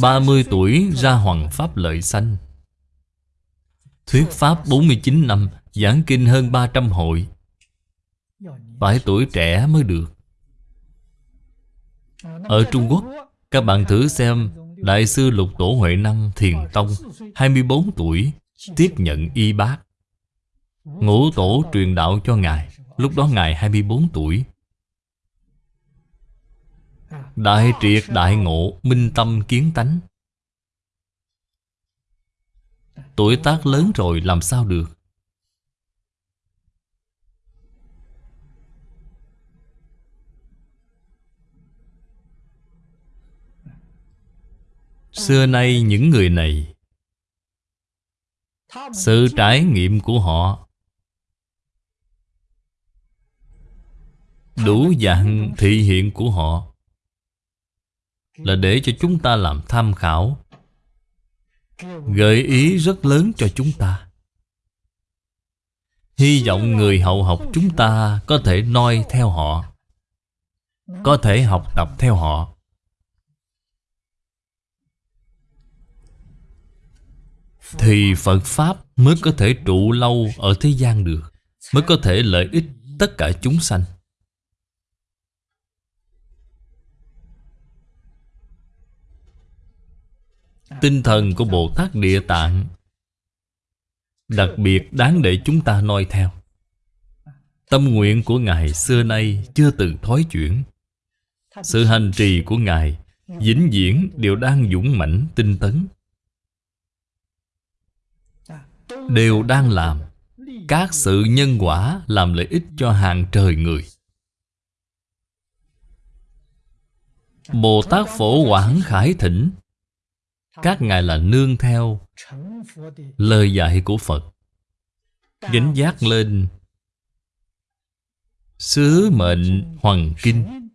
Ba mươi tuổi ra hoàng pháp lợi sanh. Thuyết pháp 49 năm, Giảng kinh hơn 300 hội. Phải tuổi trẻ mới được. Ở Trung Quốc, Các bạn thử xem Đại sư Lục Tổ Huệ Năng Thiền Tông 24 tuổi, Tiếp nhận y bác Ngũ tổ truyền đạo cho Ngài, Lúc đó Ngài 24 tuổi. Đại triệt đại ngộ, Minh tâm kiến tánh. Tuổi tác lớn rồi làm sao được? Xưa nay những người này, Sự trải nghiệm của họ Đủ dạng thị hiện của họ. Là để cho chúng ta làm tham khảo. Gợi ý rất lớn cho chúng ta. Hy vọng người hậu học chúng ta Có thể noi theo họ, Có thể học tập theo họ. Thì Phật Pháp mới có thể trụ lâu ở thế gian được, Mới có thể lợi ích tất cả chúng sanh. Tinh thần của Bồ Tát Địa Tạng Đặc biệt đáng để chúng ta noi theo. Tâm nguyện của Ngài xưa nay chưa từng thói chuyển. Sự hành trì của Ngài vĩnh viễn đều đang dũng mãnh tinh tấn. Đều đang làm Các sự nhân quả làm lợi ích cho hàng trời người. Bồ Tát Phổ Quảng Khải Thỉnh các ngài là nương theo lời dạy của Phật. Gánh giác lên Sứ mệnh hoàng kinh.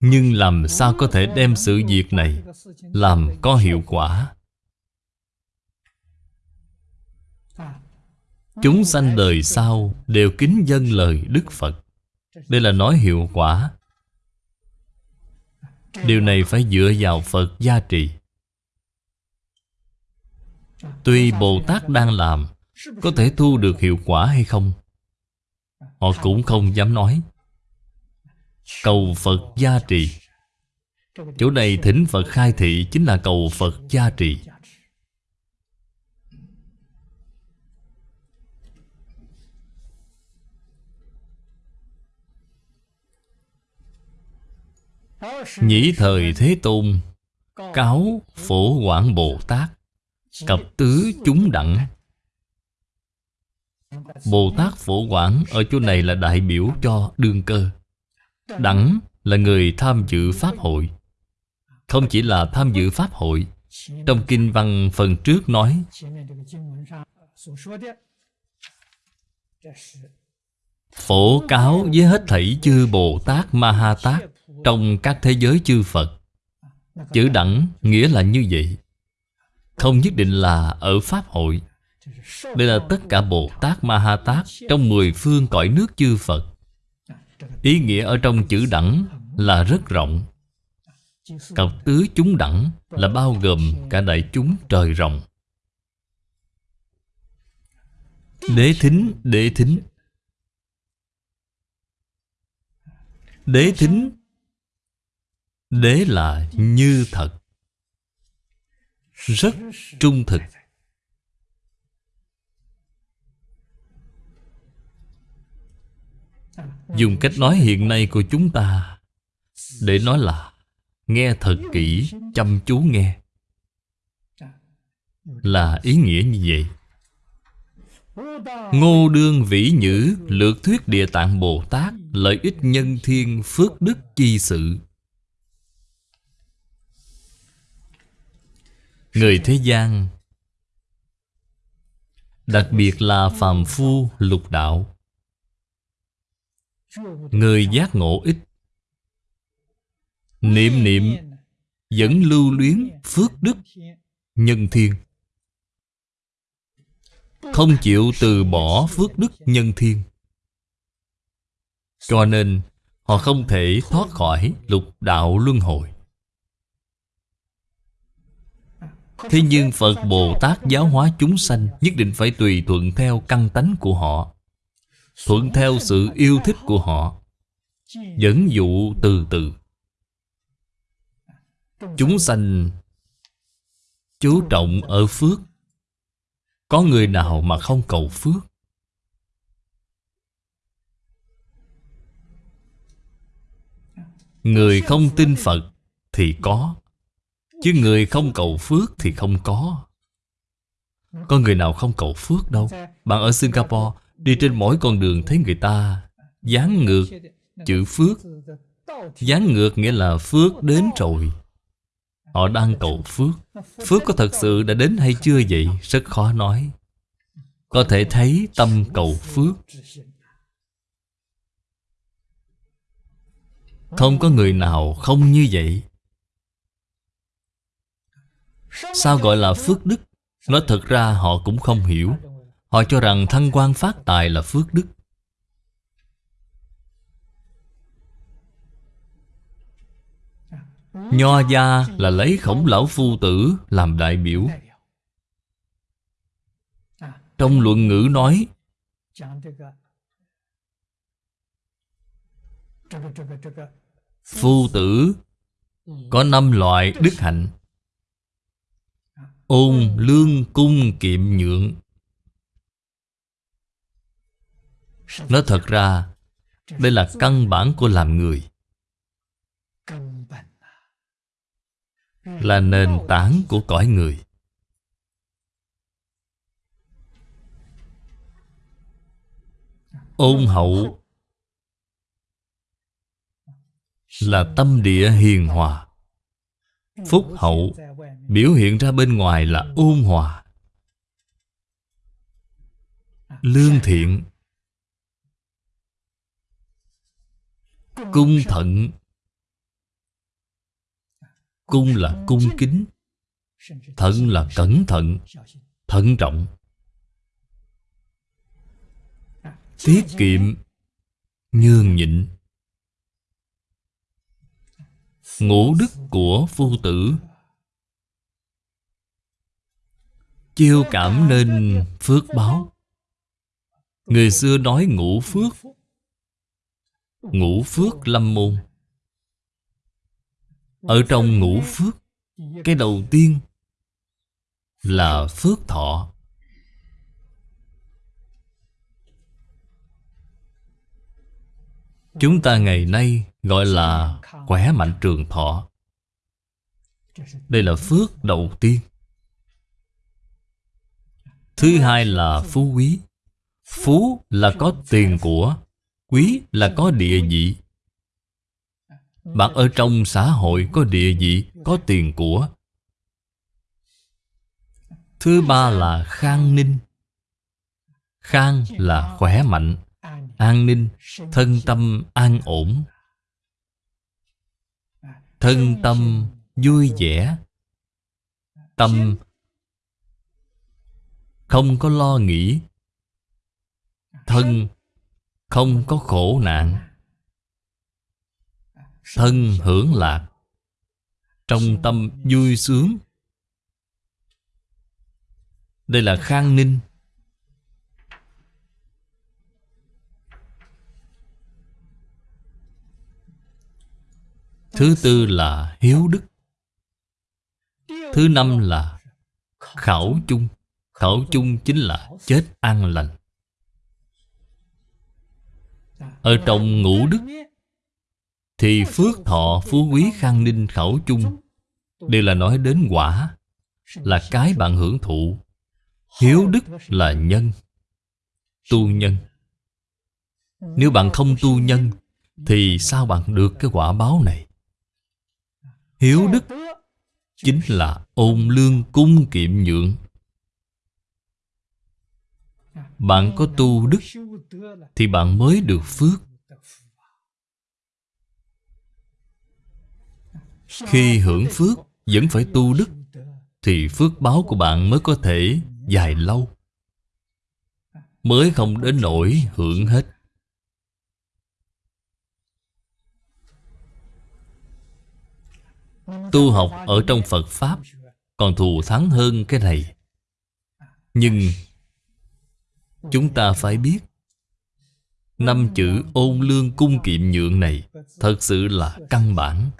Nhưng làm sao có thể đem sự việc này Làm có hiệu quả? Chúng sanh đời sau Đều kính dân lời Đức Phật. Đây là nói hiệu quả. Điều này phải dựa vào Phật gia trì. Tuy Bồ Tát đang làm, Có thể thu được hiệu quả hay không? Họ cũng không dám nói. Cầu Phật gia trì. Chỗ này thỉnh Phật khai thị Chính là cầu Phật gia trì. Nhĩ thời Thế Tôn, Cáo Phổ Quảng Bồ Tát Cập tứ chúng đẳng. Bồ Tát Phổ Quảng Ở chỗ này là đại biểu cho đương cơ. Đẳng là người tham dự Pháp hội. Không chỉ là tham dự Pháp hội, Trong Kinh văn phần trước nói, Phổ cáo với hết thảy chư Bồ Tát Ma Ha Tát trong các thế giới chư Phật Chữ đẳng nghĩa là như vậy. Không nhất định là ở Pháp hội. Đây là tất cả Bồ Tát Ma Ha Tát Trong mười phương cõi nước chư Phật. Ý nghĩa ở trong chữ đẳng là rất rộng. Cặp tứ chúng đẳng là bao gồm cả đại chúng trời rộng. Đế thính, đế thính. Đế thính Đế là như thật. Rất trung thực. Dùng cách nói hiện nay của chúng ta Để nói là Nghe thật kỹ, chăm chú nghe. Là ý nghĩa như vậy. Ngô đương vĩ nhữ Lược thuyết địa tạng Bồ Tát Lợi ích nhân thiên phước đức chi sự. Người thế gian. Đặc biệt là phàm phu lục đạo. Người giác ngộ ít. Niệm niệm Vẫn lưu luyến phước đức Nhân thiên. Không chịu từ bỏ phước đức nhân thiên. Cho nên Họ không thể thoát khỏi lục đạo luân hồi. Thế nhưng Phật Bồ Tát giáo hóa chúng sanh Nhất định phải tùy thuận theo căn tánh của họ, Thuận theo sự yêu thích của họ, Dẫn dụ từ từ. Chúng sanh chú trọng ở phước. Có người nào mà không cầu phước? Người không tin Phật thì có. Chứ người không cầu phước thì không có. Có người nào không cầu phước đâu. Bạn ở Singapore, Đi trên mỗi con đường thấy người ta Dán ngược chữ phước. Dán ngược nghĩa là phước đến rồi. Họ đang cầu phước. Phước có thật sự đã đến hay chưa vậy? Rất khó nói. Có thể thấy tâm cầu phước. Không có người nào không như vậy. Sao gọi là phước đức? Nói thật ra họ cũng không hiểu. Họ cho rằng thăng quan phát tài là phước đức. Nho gia là lấy khổng lão phu tử làm đại biểu. Trong luận ngữ nói, Phu tử có năm loại đức hạnh. Ôn lương cung kiệm nhượng. Nói thật ra, Đây là căn bản của làm người. Là nền tảng của cõi người. Ôn hậu Là tâm địa hiền hòa. Phúc hậu Biểu hiện ra bên ngoài là ôn hòa. Lương thiện. Cung thận. Cung là cung kính. Thận là cẩn thận. Thận trọng. Tiết kiệm. Nhường nhịn. Ngũ đức của phu tử. Chiêu cảm nên phước báo. Người xưa nói ngũ phước Ngũ phước lâm môn. Ở trong ngũ phước, Cái đầu tiên Là phước thọ. Chúng ta ngày nay gọi là khỏe mạnh trường thọ. Đây là phước đầu tiên. Thứ hai là phú quý. Phú là có tiền của, Quý là có địa vị. Bạn ở trong xã hội có địa vị, Có tiền của. Thứ ba là khang ninh. Khang là khỏe mạnh, An ninh, Thân tâm, an ổn. Thân tâm vui vẻ. Tâm không có lo nghĩ. Thân không có khổ nạn. Thân hưởng lạc. Trong tâm vui sướng. Đây là khang ninh. Thứ tư là hiếu đức. Thứ năm là khảo chung. Khẩu chung chính là chết an lành. Ở trong ngũ đức, Thì phước thọ phú quý khang ninh khẩu chung Đều là nói đến quả, Là cái bạn hưởng thụ. Hiếu đức là nhân, Tu nhân. Nếu bạn không tu nhân, Thì sao bạn được cái quả báo này? Hiếu đức Chính là ôn lương cung kiệm nhượng bạn có tu đức Thì bạn mới được phước. Khi hưởng phước, Vẫn phải tu đức, Thì phước báo của bạn mới có thể dài lâu, Mới không đến nỗi hưởng hết. Tu học ở trong Phật Pháp Còn thù thắng hơn cái này. Nhưng Chúng ta phải biết, Năm chữ ôn lương cung kiệm nhượng này Thật sự là căn bản.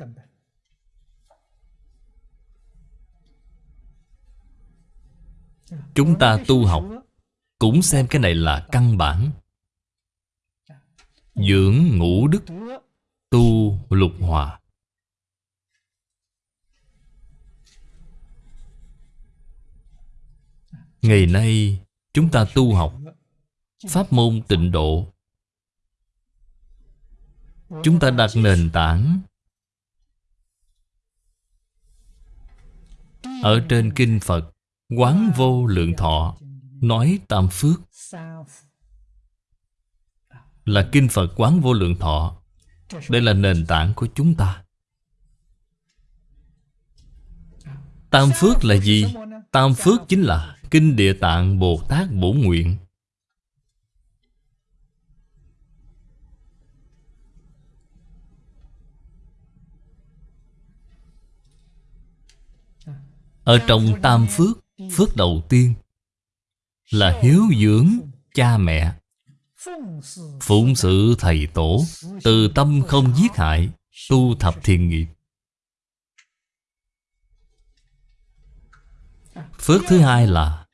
Chúng ta tu học Cũng xem cái này là căn bản. Dưỡng ngũ đức, Tu lục hòa. Ngày nay, chúng ta tu học Pháp môn tịnh độ. Chúng ta đặt nền tảng Ở trên Kinh Phật, Quán vô lượng thọ, Nói tam phước. Là Kinh Phật, quán vô lượng thọ. Đây là nền tảng của chúng ta. Tam phước là gì? Tam phước chính là Kinh Địa Tạng Bồ Tát Bổ Nguyện. Ở trong tam phước Phước đầu tiên Là hiếu dưỡng cha mẹ, Phụng sự thầy tổ, Từ tâm không giết hại, Tu thập thiền nghiệp. Phước thứ hai là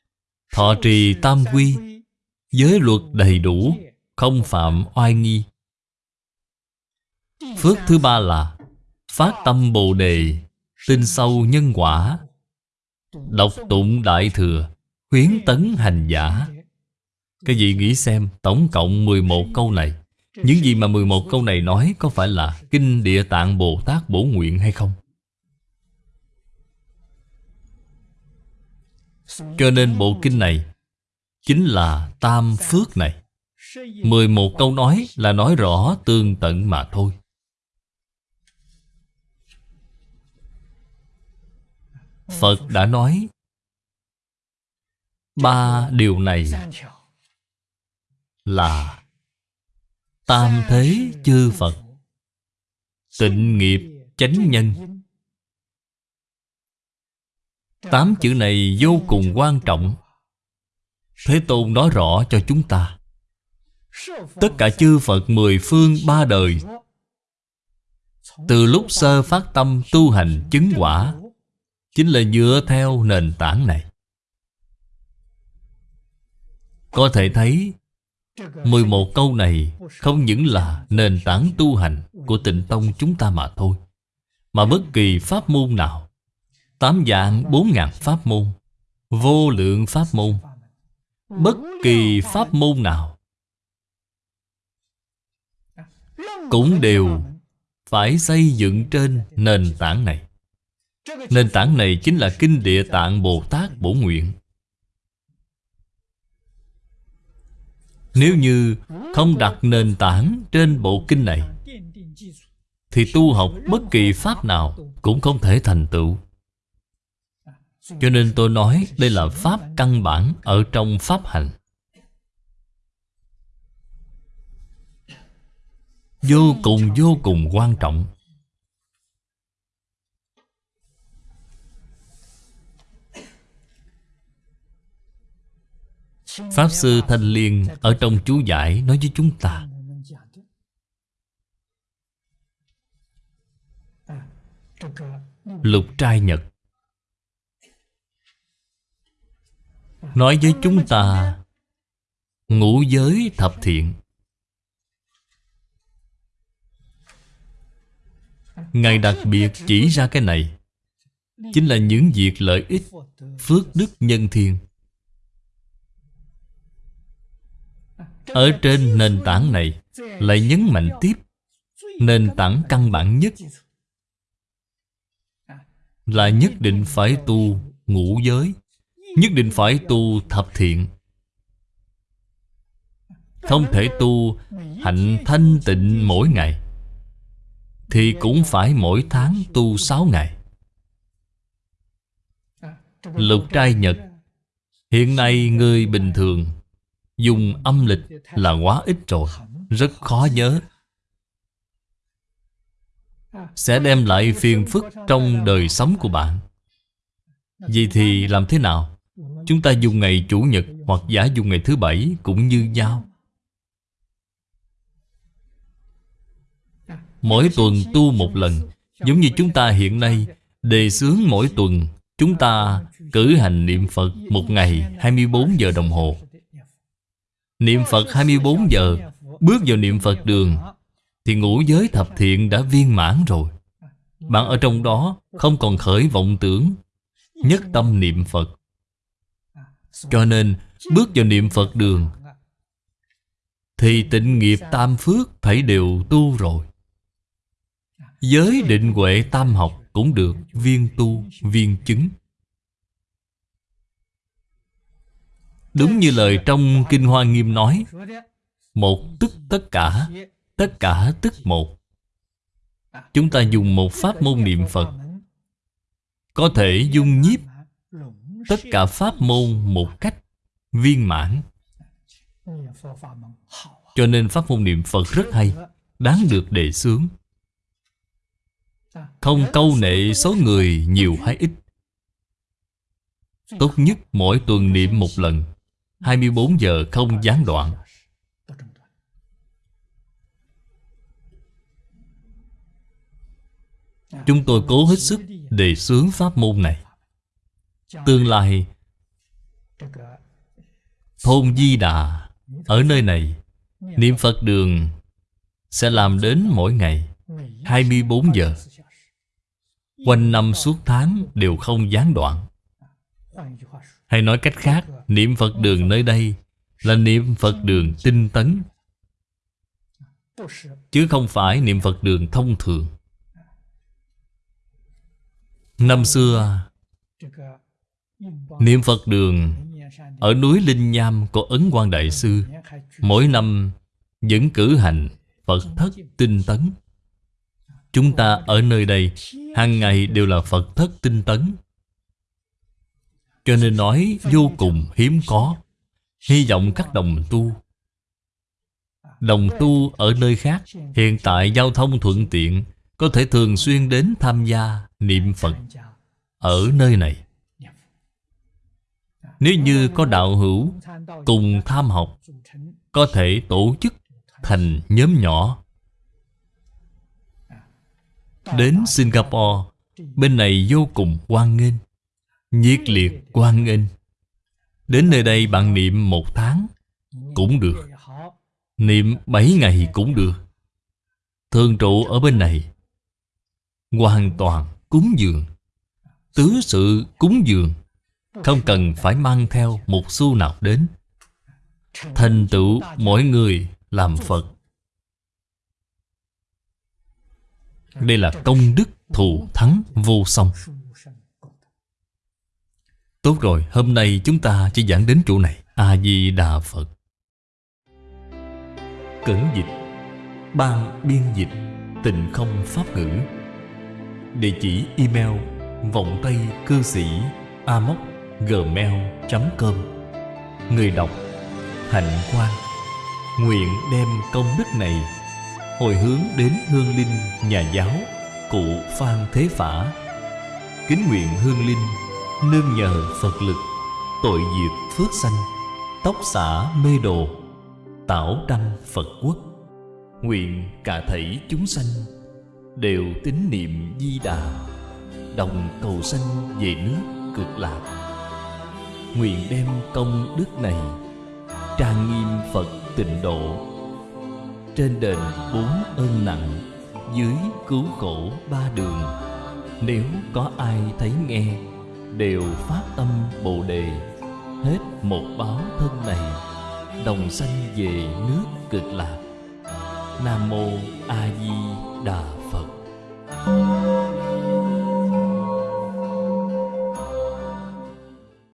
Thọ trì tam quy, Giới luật đầy đủ, Không phạm oai nghi. Phước thứ ba là Phát tâm Bồ Đề, Tin sâu nhân quả Đọc tụng Đại Thừa, Khuyến tấn hành giả. Cái gì nghĩ xem, Tổng cộng 11 câu này. Những gì mà 11 câu này nói Có phải là Kinh Địa Tạng Bồ Tát Bổ Nguyện hay không? Cho nên bộ kinh này Chính là Tam Phước này. 11 câu nói là nói rõ tương tận mà thôi. Phật đã nói Ba điều này Là Tam thế chư Phật, Tịnh nghiệp chánh nhân. Tám chữ này vô cùng quan trọng. Thế Tôn nói rõ cho chúng ta. Tất cả chư Phật mười phương ba đời, Từ lúc sơ phát tâm tu hành chứng quả Chính là dựa theo nền tảng này. Có thể thấy 11 câu này không những là nền tảng tu hành của tịnh tông chúng ta mà thôi, Mà bất kỳ pháp môn nào, Tám dạng, bốn ngàn pháp môn, Vô lượng pháp môn, Bất kỳ pháp môn nào Cũng đều phải xây dựng trên nền tảng này. Nền tảng này chính là Kinh Địa Tạng Bồ Tát Bổ Nguyện. Nếu như không đặt nền tảng trên bộ kinh này, Thì tu học bất kỳ pháp nào cũng không thể thành tựu. Cho nên tôi nói đây là pháp căn bản ở trong pháp hành. Vô cùng vô cùng quan trọng. Pháp Sư Thanh Liên ở trong chú giải nói với chúng ta. Lục trai nhật Nói với chúng ta, Ngũ giới thập thiện. Ngài đặc biệt chỉ ra cái này, Chính là những việc lợi ích Phước đức nhân thiên Ở trên nền tảng này Lại nhấn mạnh tiếp. Nền tảng căn bản nhất Là nhất định phải tu ngũ giới, Nhất định phải tu thập thiện. Không thể tu hạnh thanh tịnh mỗi ngày, Thì cũng phải mỗi tháng tu sáu ngày. Lục trai Nhật, Hiện nay người bình thường Dùng âm lịch là quá ít rồi, Rất khó nhớ. Sẽ đem lại phiền phức trong đời sống của bạn. Vậy thì làm thế nào? Chúng ta dùng ngày Chủ nhật hoặc giả dùng ngày thứ bảy cũng như nhau. Mỗi tuần tu một lần, Giống như chúng ta hiện nay, Đề xướng mỗi tuần, Chúng ta cử hành niệm Phật Một ngày 24 giờ đồng hồ. Niệm Phật 24 giờ, Bước vào niệm Phật đường, Thì ngũ giới thập thiện đã viên mãn rồi. Bạn ở trong đó Không còn khởi vọng tưởng, Nhất tâm niệm Phật. Cho nên, Bước vào niệm Phật đường, Thì tịnh nghiệp tam phước Phải đều tu rồi. Giới định huệ tam học Cũng được viên tu, viên chứng. Đúng như lời trong Kinh Hoa Nghiêm nói, Một tức tất cả Tất cả tức một. Chúng ta dùng một pháp môn niệm Phật. Có thể dung nhiếp Tất cả pháp môn một cách viên mãn. Cho nên pháp môn niệm Phật rất hay, Đáng được đề xướng. Không câu nệ số người nhiều hay ít. Tốt nhất mỗi tuần niệm một lần. 24 giờ không gián đoạn. Chúng tôi cố hết sức đề xướng pháp môn này. Tương lai, Thôn Di Đà Ở nơi này, Niệm Phật đường Sẽ làm đến mỗi ngày 24 giờ. Quanh năm suốt tháng đều không gián đoạn hay nói cách khác, Niệm Phật đường nơi đây Là niệm Phật đường tinh tấn. Chứ không phải niệm Phật đường thông thường. Năm xưa, Niệm Phật đường Ở núi Linh Nham của Ấn Quang Đại Sư, Mỗi năm vẫn cử hành Phật thất tinh tấn. Chúng ta ở nơi đây, hàng ngày đều là Phật thất tinh tấn cho nên nói vô cùng hiếm có. Hy vọng các đồng tu Đồng tu ở nơi khác, Hiện tại giao thông thuận tiện, Có thể thường xuyên đến tham gia niệm Phật Ở nơi này. Nếu như có đạo hữu Cùng tham học, Có thể tổ chức thành nhóm nhỏ. Đến Singapore, Bên này vô cùng hoan nghênh nhiệt liệt quan nghênh Đến nơi đây bạn niệm một tháng Cũng được. Niệm bảy ngày cũng được. Thường trụ ở bên này. Hoàn toàn cúng dường. Tứ sự cúng dường. Không cần phải mang theo một xu nào đến. Thành tựu mỗi người làm Phật. Đây là công đức thù thắng vô song. Tốt rồi, hôm nay chúng ta chỉ giảng đến chỗ này. A-di-đà Phật. Cẩn dịch Ban biên dịch Tịnh không pháp ngữ Địa chỉ email vọng tây cư sĩ amoc gmail.com Người đọc Hạnh Quan. Nguyện đem công đức này Hồi hướng đến hương linh nhà giáo Cụ Phan Thế Phả Kính nguyện hương linh Nương nhờ Phật lực, Tội diệt phước sanh, Tóc xả mê đồ, Tảo đăng Phật quốc. Nguyện cả thảy chúng sanh Đều tín niệm di đà, Đồng cầu sanh về nước cực lạc. Nguyện đem công đức này Trang nghiêm Phật tịnh độ. Trên đền bốn ơn nặng, Dưới cứu khổ ba đường, Nếu có ai thấy nghe đều phát tâm bồ đề, hết một báo thân này, đồng sanh về nước cực lạc. Nam mô a di đà